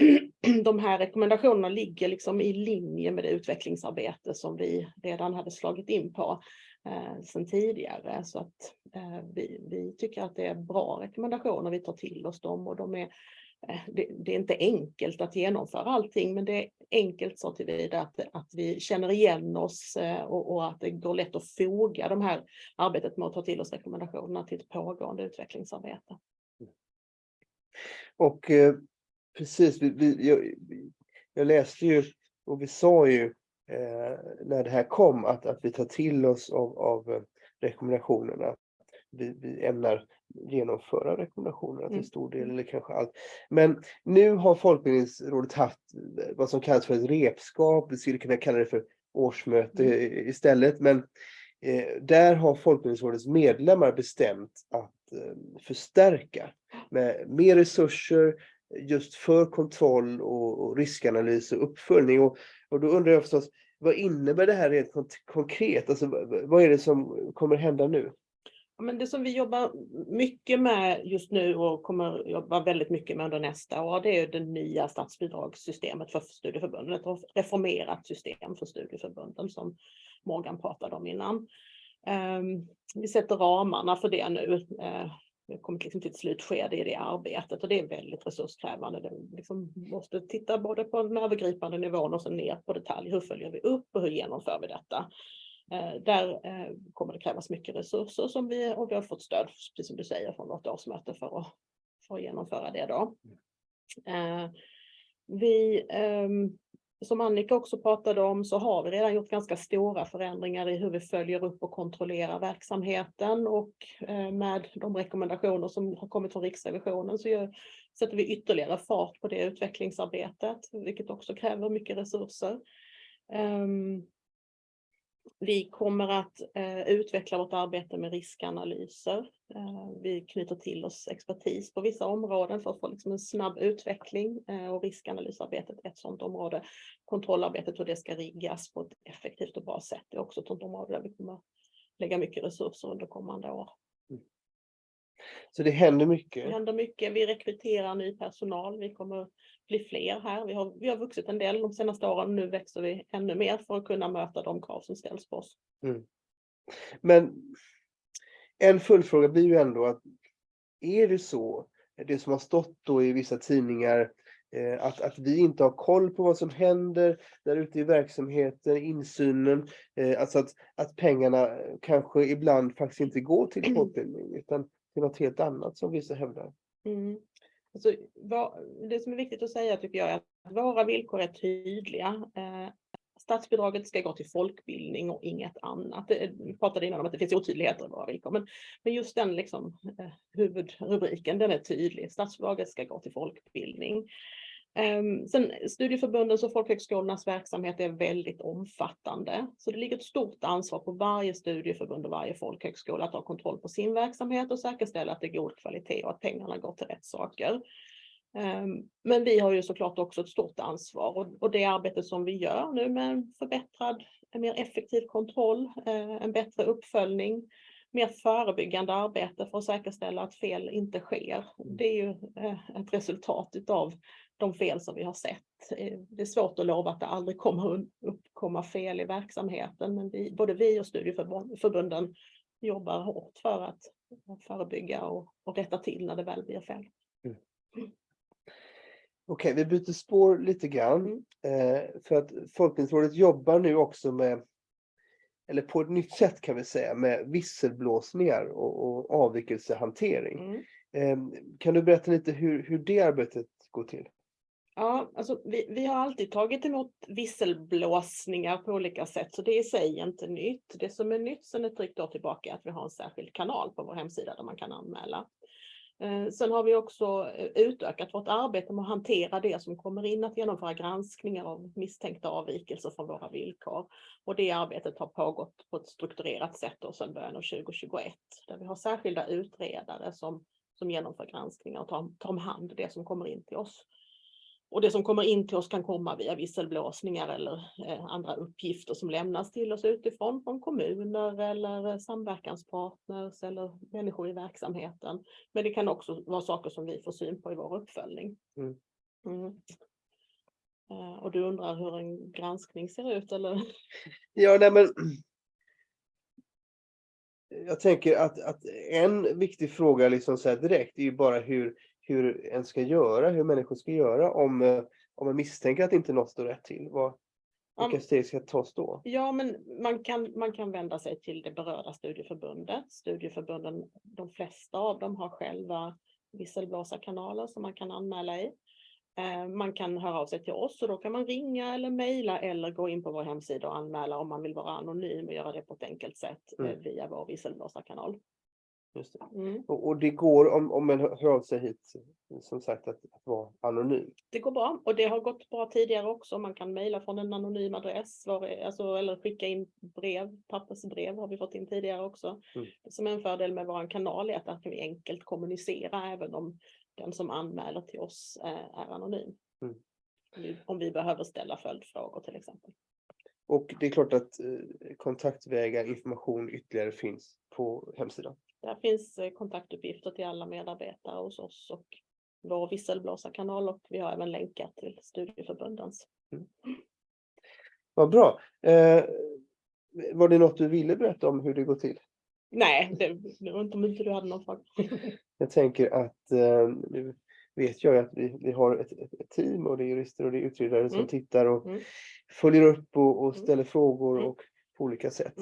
De här rekommendationerna ligger liksom i linje med det utvecklingsarbete som vi redan hade slagit in på eh, sedan tidigare. Så att eh, vi, vi tycker att det är bra rekommendationer, vi tar till oss dem och de är eh, det, det är inte enkelt att genomföra allting, men det är enkelt så tillvida att, att vi känner igen oss eh, och, och att det går lätt att foga de här arbetet med att ta till oss rekommendationerna till ett pågående utvecklingsarbete. Och eh, precis, vi, vi, jag, jag läste ju och vi sa ju när det här kom att, att vi tar till oss av, av eh, rekommendationerna. Vi, vi ämnar genomföra rekommendationerna till Mm. stor del eller kanske allt. Men nu har Folkbildningsrådet haft eh, vad som kallas för ett repskap. Vi skulle kunna kalla det för årsmöte i- istället. Men eh, där har Folkbildningsrådets medlemmar bestämt att eh, förstärka med mer resurser just för kontroll och, och riskanalys och uppföljning. Och, och då undrar jag förstås, vad innebär det här rent konkret? Alltså, vad, är det som kommer hända nu? Ja, Men det som vi jobbar mycket med just nu och kommer jobba väldigt mycket med under nästa år, det är det nya statsbidragssystemet för studieförbunden. Ett reformerat system för studieförbunden som Morgan pratade om innan. Ehm, vi sätter ramarna för det nu. Eh, vi har kommit liksom till ett slutskede i det arbetet och det är väldigt resurskrävande. Det liksom måste titta både på den övergripande nivån och sen ner på detalj. Hur följer vi upp och hur genomför vi detta? Eh, Där eh, kommer det krävas mycket resurser som vi, och vi har fått stöd, precis som du säger, från vårt årsmöte för att, för att genomföra det. Då. Eh, Vi, ehm, som Annika också pratade om, så har vi redan gjort ganska stora förändringar i hur vi följer upp och kontrollerar verksamheten och eh, med de rekommendationer som har kommit från Riksrevisionen så gör, sätter vi ytterligare fart på det utvecklingsarbetet, vilket också kräver mycket resurser. Ehm, vi kommer att eh, utveckla vårt arbete med riskanalyser. Eh, vi knyter till oss expertis på vissa områden för att få liksom en snabb utveckling eh, och riskanalysarbetet är ett sådant område. Kontrollarbetet hur det ska riggas på ett effektivt och bra sätt är också ett sådant område där vi kommer lägga mycket resurser under kommande år. Så det händer Det mycket. händer mycket. Vi rekryterar ny personal. Vi kommer bli fler här. Vi har, vi har vuxit en del de senaste åren. Nu växer vi ännu mer för att kunna möta de krav som ställs på oss. Men en följdfråga blir ju ändå att är det så, det som har stått då i vissa tidningar, eh, att, att vi inte har koll på vad som händer där ute i verksamheten, insynen, eh, alltså att, att pengarna kanske ibland faktiskt inte går till folkbildning utan till något helt annat som vissa hävdar. Mm. Alltså, vad, det som är viktigt att säga tycker jag är att våra villkor är tydliga. Eh, statsbidraget ska gå till folkbildning och inget annat. Det, vi pratade innan om att det finns otydligheter i våra villkor, men, men just den liksom, eh, huvudrubriken, den är tydlig. Statsbidraget ska gå till folkbildning. Ehm, sen studieförbundens och folkhögskolornas verksamhet är väldigt omfattande. Så det ligger ett stort ansvar på varje studieförbund och varje folkhögskola att ha kontroll på sin verksamhet och säkerställa att det är god kvalitet och att pengarna går till rätt saker. Ehm, men vi har ju såklart också ett stort ansvar och- det arbete som vi gör nu med en förbättrad, en mer effektiv kontroll, eh, en bättre uppföljning, mer förebyggande arbete för att säkerställa att fel inte sker. Det är ju eh, ett resultat utav de fel som vi har sett. Eh, Det är svårt att lova att det aldrig kommer uppkomma fel i verksamheten, men vi, både vi och studieförbunden jobbar hårt för att förebygga och, och rätta till när det väl blir fel. Okej, vi byter spår lite grann. Eh, för att Folkbildningsrådet jobbar nu också med, eller på ett nytt sätt kan vi säga, med visselblåsningar och, och avvikelsehantering. Mm. Eh, kan du berätta lite hur, hur det arbetet går till? Ja, alltså vi, vi har alltid tagit emot visselblåsningar på olika sätt, så det är i sig inte nytt. Det som är nytt sedan ett drygt år tillbaka är att vi har en särskild kanal på vår hemsida där man kan anmäla. Eh, sen har vi också eh, utökat vårt arbete med att hantera det som kommer in, att genomföra granskningar av misstänkta avvikelser från våra villkor. Och det arbetet har pågått på ett strukturerat sätt då sedan början av 2021, där vi har särskilda utredare som, som genomför granskningar och tar, tar om hand det som kommer in till oss. Och det som kommer in till oss kan komma via visselblåsningar eller eh, andra uppgifter som lämnas till oss utifrån, från kommuner eller samverkanspartners eller människor i verksamheten. Men det kan också vara saker som vi får syn på i vår uppföljning. Mm. Mm. Eh, Och du undrar hur en granskning ser ut eller? Ja, nej men. Jag tänker att, att en viktig fråga liksom så direkt är ju bara hur, hur en ska göra, hur människor ska göra om, eh, om man misstänker att inte något står rätt till. Vad, vilka Om- steg ska tas då? Ja, men man kan, man kan vända sig till det berörda studieförbundet. Studieförbunden, de flesta av dem har själva visselblåsarkanaler som man kan anmäla i. Eh, Man kan höra av sig till oss och då kan man ringa eller mejla eller gå in på vår hemsida och anmäla om man vill vara anonym och göra det på ett enkelt sätt eh, Mm. via vår visselblåsarkanal. Just det. Mm. Och, och det går om, om man hör av sig hit, som sagt, att, att vara anonym. Det går bra och det har gått bra tidigare också. Man kan mejla från en anonym adress var, är- alltså, eller skicka in brev, pappersbrev har vi fått in tidigare också. Mm. Som en fördel med vår kanal är att där kan vi enkelt kommunicera även om den som anmäler till oss eh, är anonym. Mm. Om vi, om vi behöver ställa följdfrågor till exempel. Och det är klart att eh, kontaktvägar, information ytterligare finns på hemsidan. Där finns eh, kontaktuppgifter till alla medarbetare hos oss och vår visselblåsarkanal och vi har även länkar till studieförbundens. Vad bra. Eh, var det något du ville berätta om hur det går till? Nej, det, det var inte om inte du hade någon fråga. Jag tänker att eh, nu vet jag att vi, vi har ett, ett, team och det är jurister och det är utredare som Mm. tittar och Mm. följer upp och, och Mm. ställer frågor Mm. och på olika sätt.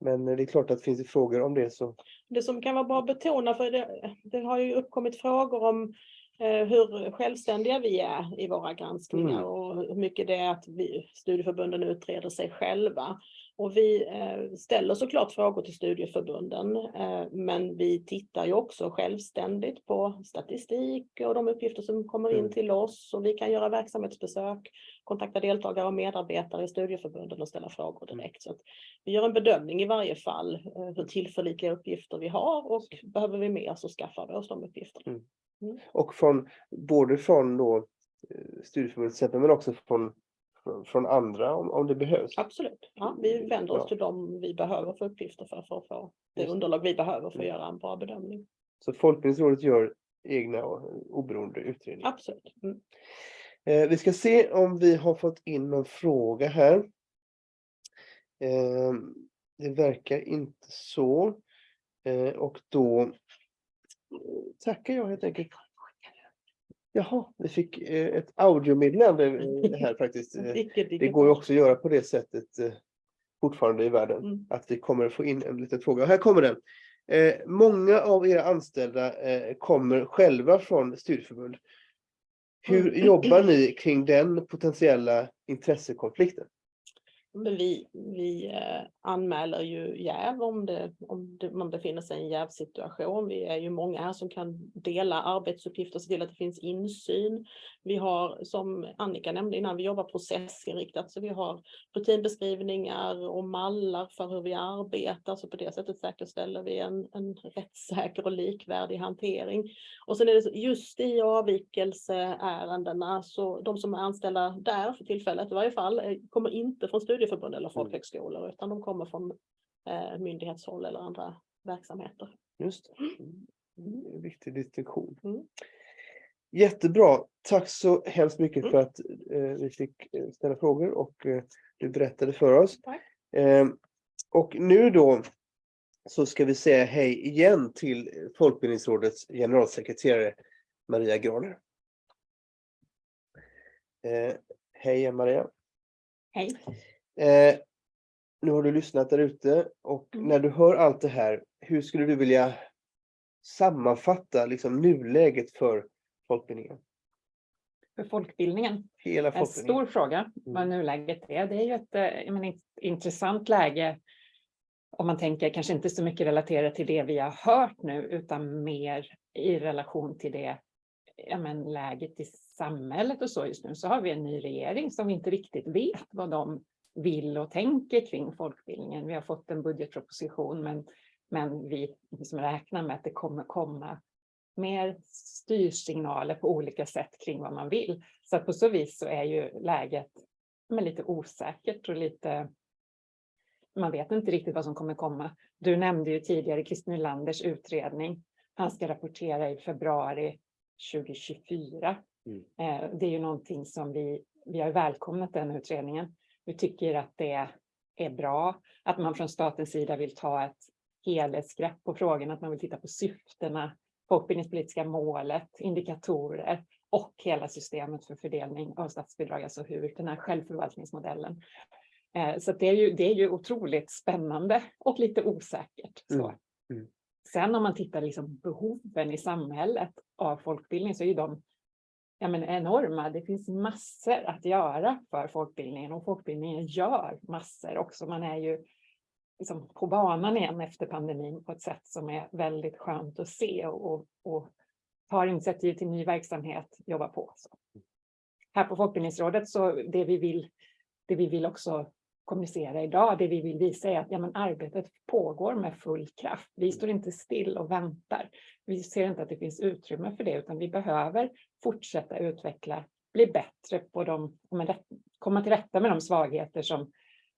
Men det är klart att finns det frågor om det så Det som kan vara bra att betona, för det, det har ju uppkommit frågor om eh, hur självständiga vi är i våra granskningar Mm. och hur mycket det är att vi, studieförbunden utreder sig själva. Och vi eh, ställer såklart frågor till studieförbunden, eh, men vi tittar ju också självständigt på statistik och de uppgifter som kommer in Mm. till oss och vi kan göra verksamhetsbesök, kontakta deltagare och medarbetare i studieförbunden och ställa frågor Mm. direkt. Så vi gör en bedömning i varje fall eh, hur tillförlitliga uppgifter vi har och behöver vi mer så skaffar vi oss de uppgifterna. och från både från då studieförbundet men också från, från, andra om, om det behövs. Absolut. Ja, vi vänder oss Ja. till dem vi behöver för uppgifter för, för att få det Just underlag vi behöver för att Mm. göra en bra bedömning. Så Folkbildningsrådet gör egna och oberoende utredningar. Absolut. Mm. Eh, vi ska se om vi har fått in någon fråga här. Eh, det verkar inte så. Eh, och då tackar jag helt enkelt. Jaha, vi fick eh, ett audiomeddelande eh, här faktiskt. Eh, Det går ju också att göra på det sättet fortfarande i världen. Mm. Att vi kommer få in en liten fråga. Och här kommer den. Många av era anställda kommer själva från studieförbund. Hur Mm. jobbar ni kring den potentiella intressekonflikten? Men vi, vi eh, anmäler ju jäv om, det, om det, man befinner sig i en jävsituation. Vi är ju många här som kan dela arbetsuppgifter och se till att det finns insyn. Vi har, som Annika nämnde innan, vi jobbar processinriktat så vi har rutinbeskrivningar och mallar för hur vi arbetar. Så på det sättet säkerställer vi en, en rättssäker och likvärdig hantering. Och sen är det så, just i avvikelseärendena så de som är anställda där för tillfället i varje fall eh, kommer inte från studieförbund eller folkhögskolor utan de kommer från eh, myndighetshåll eller andra verksamheter. Just det. Mm, en Viktig distinktion. Mm. Jättebra. Tack så hemskt mycket Mm. för att eh, vi fick eh, ställa frågor och eh, du berättade för oss. Tack. Eh, och nu då så ska vi säga hej igen till Folkbildningsrådets generalsekreterare Maria Graner. Eh, hej Maria. Hej. Eh, nu har du lyssnat där ute och Mm. när du hör allt det här, hur skulle du vilja sammanfatta liksom nuläget för folkbildningen? För folkbildningen. Hela En folkbildningen. stor fråga vad Mm. nuläget är. Det är ju ett eh, menar, intressant läge om man tänker kanske inte så mycket relaterat till det vi har hört nu utan mer i relation till det ja, men, läget i samhället och så just nu så har vi en ny regering som vi inte riktigt vet vad de vill och tänker kring folkbildningen. Vi har fått en budgetproposition men, men vi liksom räknar med att det kommer komma mer styrsignaler på olika sätt kring vad man vill. Så på så vis så är ju läget men lite osäkert och lite man vet inte riktigt vad som kommer komma. Du nämnde ju tidigare Christer Nylanders utredning. Han ska rapportera i februari 2024. Mm. Eh, Det är ju någonting som vi, vi har välkomnat den utredningen. Vi tycker att det är bra att man från statens sida vill ta ett helhetsgrepp på frågan, att man vill titta på syftena, folkbildningspolitiska målet, indikatorer och hela systemet för fördelning av statsbidrag, alltså hur den här självförvaltningsmodellen Eh, Så det, är ju, det är ju otroligt spännande och lite osäkert. Så. Mm, mm. Sen om man tittar liksom behoven i samhället av folkbildning så är ju de ja, men enorma. Det finns massor att göra för folkbildningen och folkbildningen gör massor också. Man är ju liksom på banan igen efter pandemin på ett sätt som är väldigt skönt att se och, och, och tar initiativ till ny verksamhet, jobbar på. Så. Här på Folkbildningsrådet så det vi vill, det vi vill också kommunicera idag, det vi vill visa är att ja, men arbetet pågår med full kraft. Vi står inte still och väntar. Vi ser inte att det finns utrymme för det, utan vi behöver fortsätta utveckla, bli bättre på de, komma till rätta med de svagheter som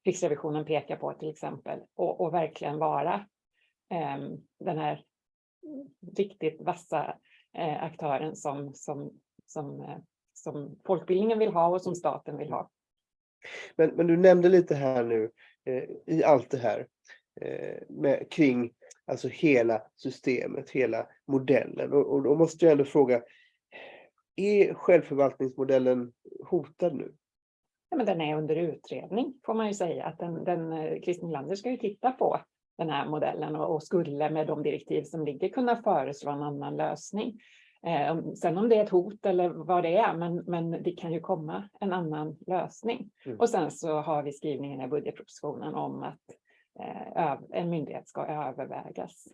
Riksrevisionen pekar på till exempel och, och verkligen vara eh, den här riktigt vassa eh, aktören som, som, som, eh, som folkbildningen vill ha och som staten vill ha. Men, men du nämnde lite här nu eh, i allt det här eh, med, kring alltså hela systemet, hela modellen. Och, och då måste jag ändå fråga, är självförvaltningsmodellen hotad nu? Ja, men den är under utredning får man ju säga. Att den, den, Kristin Christer Nylander ska ju titta på den här modellen och, och skulle med de direktiv som ligger kunna föreslå en annan lösning. Eh, sen om det är ett hot eller vad det är, men, men det kan ju komma en annan lösning. Mm. Och sen så har vi skrivningen i budgetpropositionen om att eh, en myndighet ska övervägas.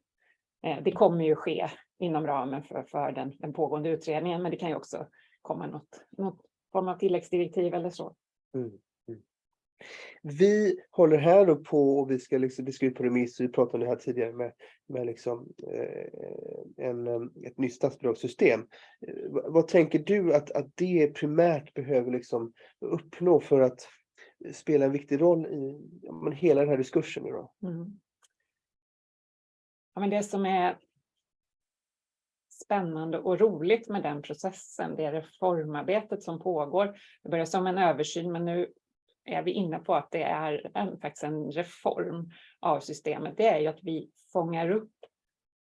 Eh, det kommer ju ske inom ramen för, för den, den pågående utredningen, men det kan ju också komma något, något form av tilläggsdirektiv eller så. Mm. Vi håller här då på och vi ska, liksom, vi ska ut på remiss, vi pratade om det här tidigare med, med liksom, eh, en, eh, ett nytt statsbidragssystem. Eh, vad, tänker du att, att det primärt behöver liksom uppnå för att spela en viktig roll i ja, men hela den här diskursen? idag? Mm. Ja, men det som är spännande och roligt med den processen, det är reformarbetet som pågår. Det börjar som en översyn, men nu är vi inne på att det är en, faktiskt en reform av systemet. Det är ju att vi fångar upp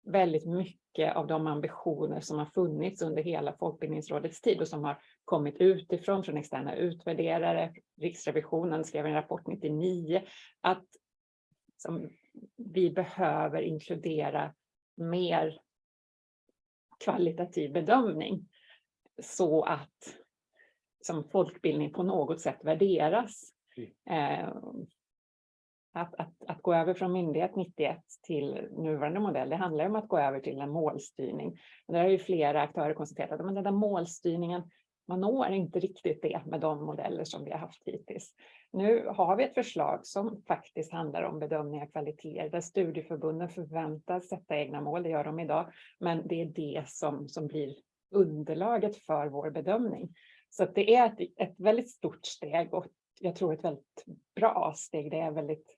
väldigt mycket av de ambitioner som har funnits under hela Folkbildningsrådets tid och som har kommit utifrån från externa utvärderare. Riksrevisionen skrev en rapport 99 att som vi behöver inkludera mer kvalitativ bedömning så att som folkbildning på något sätt värderas. Eh, att, att, att gå över från myndighet 91 till nuvarande modell, det handlar om att gå över till en målstyrning. Där har ju flera aktörer konstaterat att den där målstyrningen, man når inte riktigt det med de modeller som vi har haft hittills. Nu har vi ett förslag som faktiskt handlar om bedömning av kvaliteter, där studieförbunden förväntas sätta egna mål, det gör de idag, men det är det som, som blir underlaget för vår bedömning. Så det är ett, ett väldigt stort steg och jag tror ett väldigt bra steg. Det är väldigt,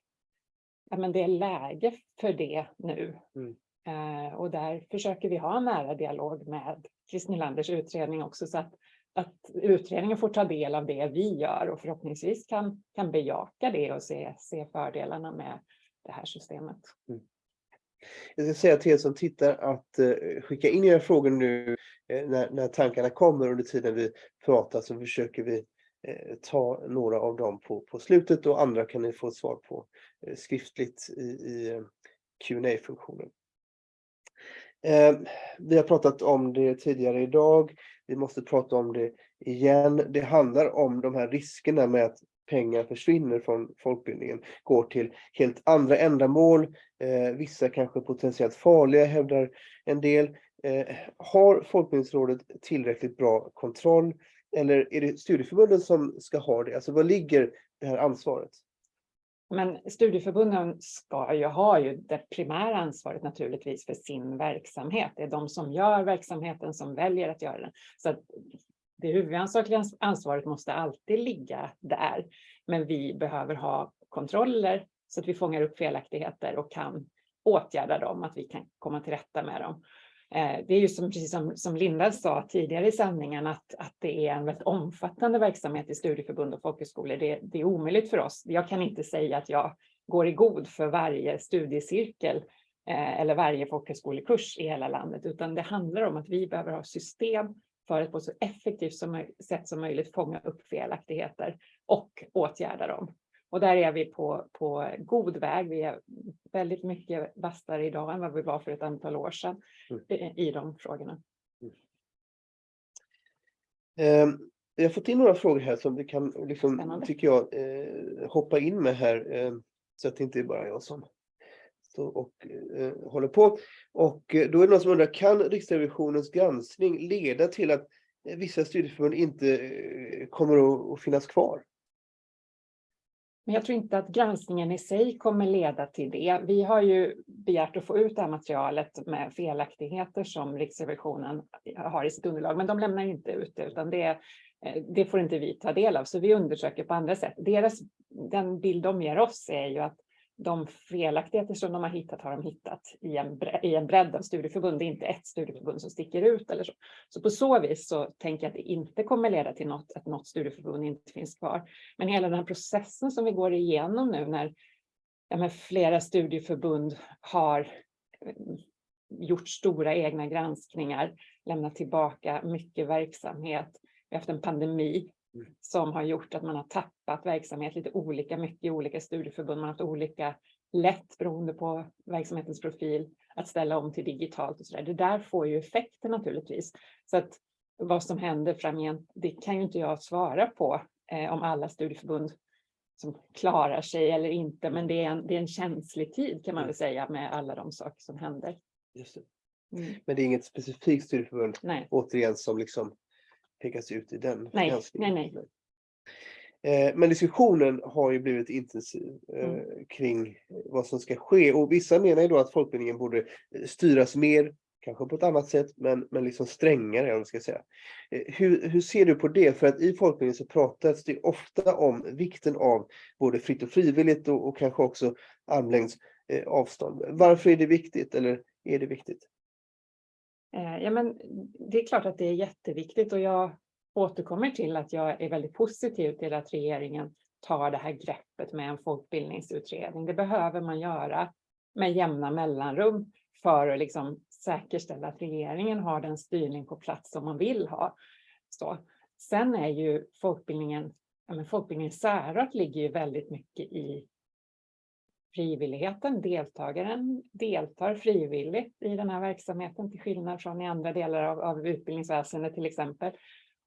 ja men det är läge för det nu. Mm. Eh, och där försöker vi ha en nära dialog med Christer Nylanders utredning också så att, att utredningen får ta del av det vi gör och förhoppningsvis kan, kan bejaka det och se, se fördelarna med det här systemet. Jag ska säga till er som tittar att eh, skicka in era frågor nu Eh, när, när tankarna kommer under tiden vi pratar så försöker vi eh, ta några av dem på, på slutet och andra kan ni få svar på eh, skriftligt i, i qa funktionen vi har pratat om det tidigare idag. Vi måste prata om det igen. Det handlar om de här riskerna med att pengar försvinner från folkbildningen, går till helt andra ändamål. Eh, vissa kanske potentiellt farliga, hävdar en del. Eh, har Folkbildningsrådet tillräckligt bra kontroll? Eller är det studieförbunden som ska ha det? Alltså var ligger det här ansvaret? Men studieförbunden ska ju ha ju det primära ansvaret naturligtvis för sin verksamhet. Det är de som gör verksamheten som väljer att göra den. Så att det huvudansvariga ansvaret måste alltid ligga där. Men vi behöver ha kontroller så att vi fångar upp felaktigheter och kan åtgärda dem, att vi kan komma till rätta med dem. Eh, det är ju som, precis som, som Linda sa tidigare i sändningen, att, att det är en väldigt omfattande verksamhet i studieförbund och folkhögskolor. Det, det är omöjligt för oss. Jag kan inte säga att jag går i god för varje studiecirkel eh, eller varje folkhögskolekurs i hela landet, utan det handlar om att vi behöver ha system för att på så effektivt som, sätt som möjligt fånga upp felaktigheter och åtgärda dem. Och där är vi på, på god väg. Vi är väldigt mycket vassare idag än vad vi var för ett antal år sedan Mm. i, de frågorna. Eh, Jag har fått in några frågor här som vi kan, liksom, Spännande. tycker jag, eh, hoppa in med här. Eh, så att det inte är bara jag som står och eh, håller på. Och eh, då är det någon som undrar, kan Riksrevisionens granskning leda till att vissa studieförbund inte kommer att finnas kvar? Men jag tror inte att granskningen i sig kommer leda till det. Vi har ju begärt att få ut det här materialet med felaktigheter som Riksrevisionen har i sitt underlag, men de lämnar inte ut det, utan det, eh, det får inte vi ta del av. Så vi undersöker på andra sätt. Deras, den bild de ger oss är ju att de felaktigheter som de har hittat har de hittat i en, bre- i en bredd av studieförbund. Det är inte ett studieförbund som sticker ut eller så. Så på så vis så tänker jag att det inte kommer leda till något, att något studieförbund inte finns kvar. Men hela den här processen som vi går igenom nu när ja, flera studieförbund har eh, gjort stora egna granskningar, lämnat tillbaka mycket verksamhet. Vi har haft en pandemi som har gjort att man har tappat verksamhet lite olika mycket i olika studieförbund. Man har haft olika lätt beroende på verksamhetens profil att ställa om till digitalt och så där. Det där får ju effekter naturligtvis. Så att vad som händer framgent, det kan ju inte jag svara på eh, om alla studieförbund som klarar sig eller inte. Men det är en, det är en känslig tid kan man väl säga med alla de saker som händer. Just det. Mm. Men det är inget specifikt studieförbund Nej, återigen som liksom pekas ut i den Nej, granskningen. nej, Eh, Men diskussionen har ju blivit intensiv eh, Mm. kring vad som ska ske och vissa menar ju då att folkbildningen borde eh, styras mer, kanske på ett annat sätt, men, men liksom strängare om ska säga. Eh, Hur, hur ser du på det? För att i folkbildningen så pratas det ofta om vikten av både fritt och frivilligt och, och kanske också armlängds avstånd. Varför är det viktigt eller är det viktigt? Eh, ja, men det är klart att det är jätteviktigt och jag återkommer till att jag är väldigt positiv till att regeringen tar det här greppet med en folkbildningsutredning. Det behöver man göra med jämna mellanrum för att liksom säkerställa att regeringen har den styrning på plats som man vill ha. Så. Sen är ju folkbildningen, ja, men folkbildningens särart ligger ju väldigt mycket i frivilligheten. Deltagaren deltar frivilligt i den här verksamheten till skillnad från i andra delar av, av utbildningsväsendet till exempel.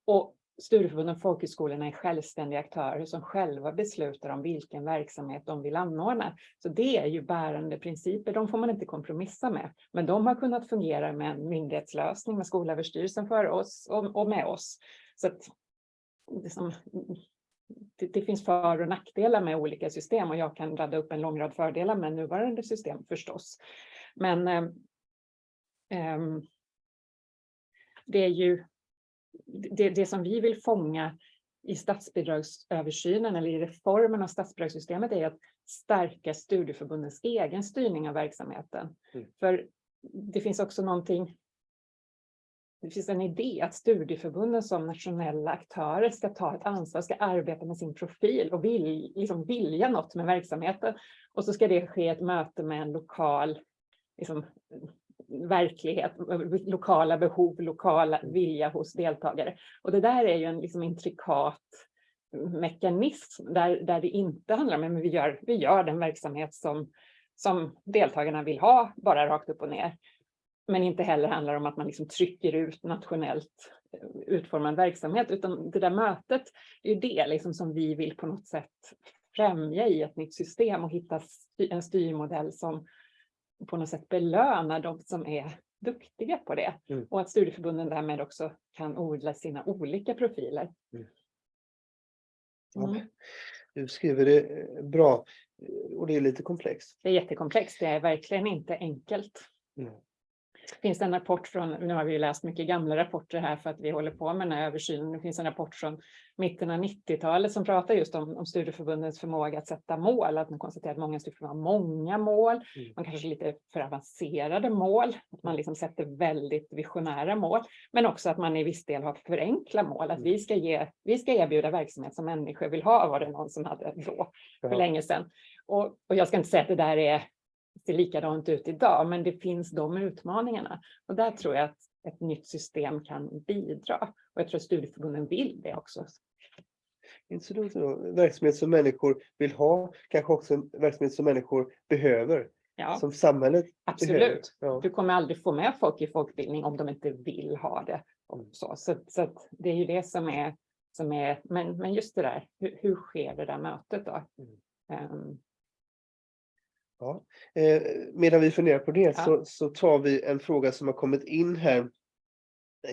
Och studieförbunden och folkhögskolorna är självständiga aktörer som själva beslutar om vilken verksamhet de vill anordna. Så det är ju bärande principer, de får man inte kompromissa med. Men de har kunnat fungera med en myndighetslösning med Skolöverstyrelsen för oss och, och med oss. Så att liksom, det, det finns för och nackdelar med olika system och jag kan rada upp en lång rad fördelar med nuvarande system förstås. Men eh, det är ju det, det som vi vill fånga i statsbidragsöversynen eller i reformen av statsbidragssystemet är att stärka studieförbundens egen styrning av verksamheten. Mm. För det finns också någonting det finns en idé att studieförbunden som nationella aktörer ska ta ett ansvar, ska arbeta med sin profil och vill, liksom vilja något med verksamheten. Och så ska det ske ett möte med en lokal liksom, verklighet, lokala behov, lokala vilja hos deltagare. Och det där är ju en liksom intrikat mekanism där, där det inte handlar om att vi gör, vi gör den verksamhet som, som deltagarna vill ha, bara rakt upp och ner. Men inte heller handlar om att man liksom trycker ut nationellt eh, utformad verksamhet, utan det där mötet är ju det liksom som vi vill på något sätt främja i ett nytt system och hitta en styrmodell som på något sätt belönar de som är duktiga på det. Mm. Och att studieförbunden därmed också kan odla sina olika profiler. Ja, Mm. Du skriver det eh, bra eh, och det är lite komplext. Det är jättekomplext, det är verkligen inte enkelt. Mm. Finns det en rapport från, nu har vi ju läst mycket gamla rapporter här för att vi håller på med den här översynen. Det finns en rapport från mitten av 90-talet som pratar just om, om studieförbundens förmåga att sätta mål. Att man konstaterar att många studieförbund har många mål. Mm. Man kanske lite för avancerade mål. Att man liksom sätter väldigt visionära mål. Men också att man i viss del har förenkla mål. Att vi ska, ge, vi ska erbjuda verksamhet som människor vill ha var det någon som hade då för Ja. länge sedan. Och, och jag ska inte säga att det där är ser likadant ut idag, men det finns de utmaningarna. Och där tror jag att ett nytt system kan bidra. Och jag tror att studieförbunden vill det också. Dumt då. Verksamhet som människor vill ha, kanske också en verksamhet som människor behöver, Ja, som samhället behöver. absolut. Ja. Du kommer aldrig få med folk i folkbildning om de inte vill ha det. Så så, så det är ju det som är, som är men, men just det där, hur, hur sker det där mötet då? Ehm, Ja. Eh, medan vi funderar på det Ja. så, så tar vi en fråga som har kommit in här.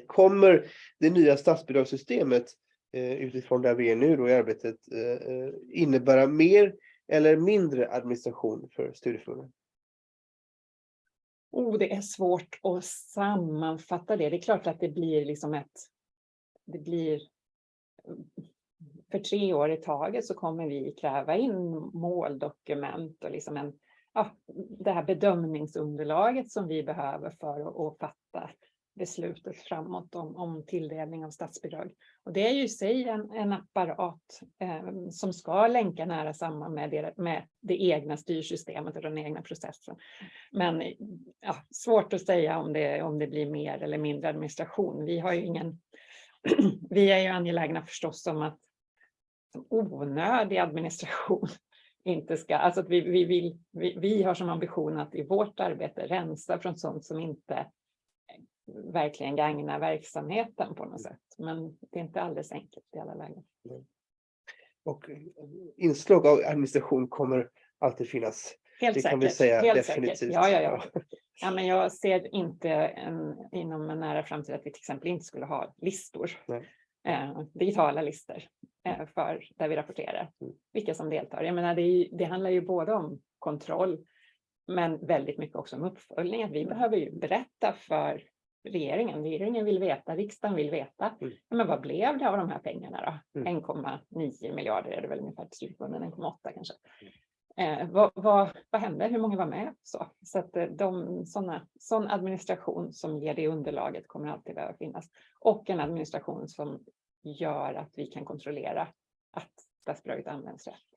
Kommer det nya statsbidragssystemet eh, utifrån där vi är nu då i arbetet eh, eh, innebära mer eller mindre administration för studieförbunden? Oh, det är svårt att sammanfatta det. Det är klart att det blir liksom ett... Det blir... För tre år i taget så kommer vi kräva in måldokument och liksom en, ja, det här bedömningsunderlaget som vi behöver för att, att fatta beslutet framåt om, om tilldelning av statsbidrag. Och det är ju i sig en, en apparat eh, som ska länka nära samman med det, med det egna styrsystemet och den egna processen. Men ja, svårt att säga om det, om det blir mer eller mindre administration. Vi har ju ingen... vi är ju angelägna förstås om att onödig administration inte ska... Alltså att vi, vi, vill, vi, vi har som ambition att i vårt arbete rensa från sånt som inte verkligen gagnar verksamheten på något sätt. Men det är inte alldeles enkelt i alla lägen. Och eh, inslag av administration kommer alltid finnas. Helt Det säkert. kan vi säga helt definitivt. Säkert. Ja, ja, ja. ja, men jag ser inte en, inom en nära framtid att vi till exempel inte skulle ha listor. Nej. Eh, digitala listor eh, för där vi rapporterar Mm. vilka som deltar. Jag menar, det, är, det handlar ju både om kontroll men väldigt mycket också om uppföljning. Att vi Mm. behöver ju berätta för regeringen. Regeringen vill veta, riksdagen vill veta. Mm. Men vad blev det av de här pengarna då? Mm. 1,9 miljarder är det väl ungefär till studieförbunden, 1,8 kanske. Eh, vad, vad, vad hände? Hur många var med? Så, så att eh, de, såna, sån administration som ger det underlaget kommer alltid behöva finnas. Och en administration som gör att vi kan kontrollera att statsbidraget används rätt.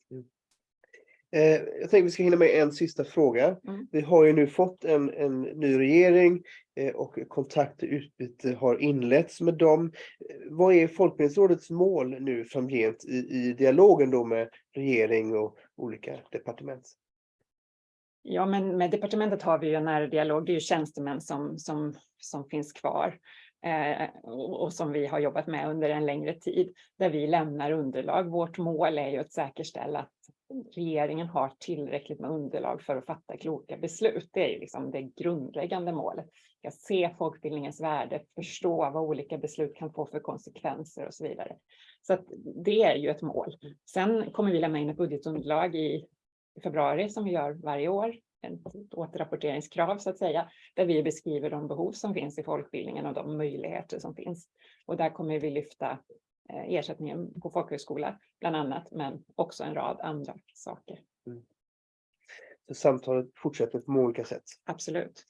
Eh, jag tänkte vi ska hinna med en sista fråga. Mm. Vi har ju nu fått en, en ny regering eh, och kontakt och utbyte har inletts med dem. Vad är Folkbildningsrådets mål nu framgent i, i dialogen då med regering och olika departement? Ja, men med departementet har vi ju en nära dialog. Det är ju tjänstemän som, som, som finns kvar eh, och, och som vi har jobbat med under en längre tid, där vi lämnar underlag. Vårt mål är ju att säkerställa att regeringen har tillräckligt med underlag för att fatta kloka beslut. Det är ju liksom det grundläggande målet. Att se folkbildningens värde, förstå vad olika beslut kan få för konsekvenser och så vidare. Så att det är ju ett mål. Sen kommer vi lämna in ett budgetunderlag i februari som vi gör varje år. Ett återrapporteringskrav så att säga, där vi beskriver de behov som finns i folkbildningen och de möjligheter som finns. Och där kommer vi lyfta eh, ersättningen på folkhögskola bland annat, men också en rad andra saker. Så samtalet fortsätter på olika sätt. Absolut.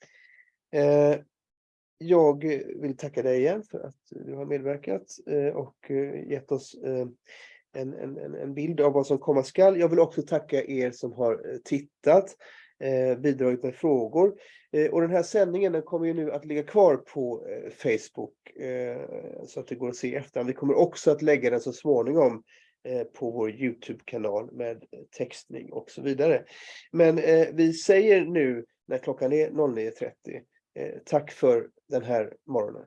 Eh, jag vill tacka dig igen för att du har medverkat eh, och eh, gett oss eh, en, en, en- bild av vad som komma skall. Jag vill också tacka er som har tittat. bidragit med frågor. Och den här sändningen den kommer ju nu att ligga kvar på Facebook så att det går att se efter. Vi kommer också att lägga den så småningom på vår Youtube-kanal med textning och så vidare. Men vi säger nu när klockan är 09.30 Eh, tack för den här morgonen.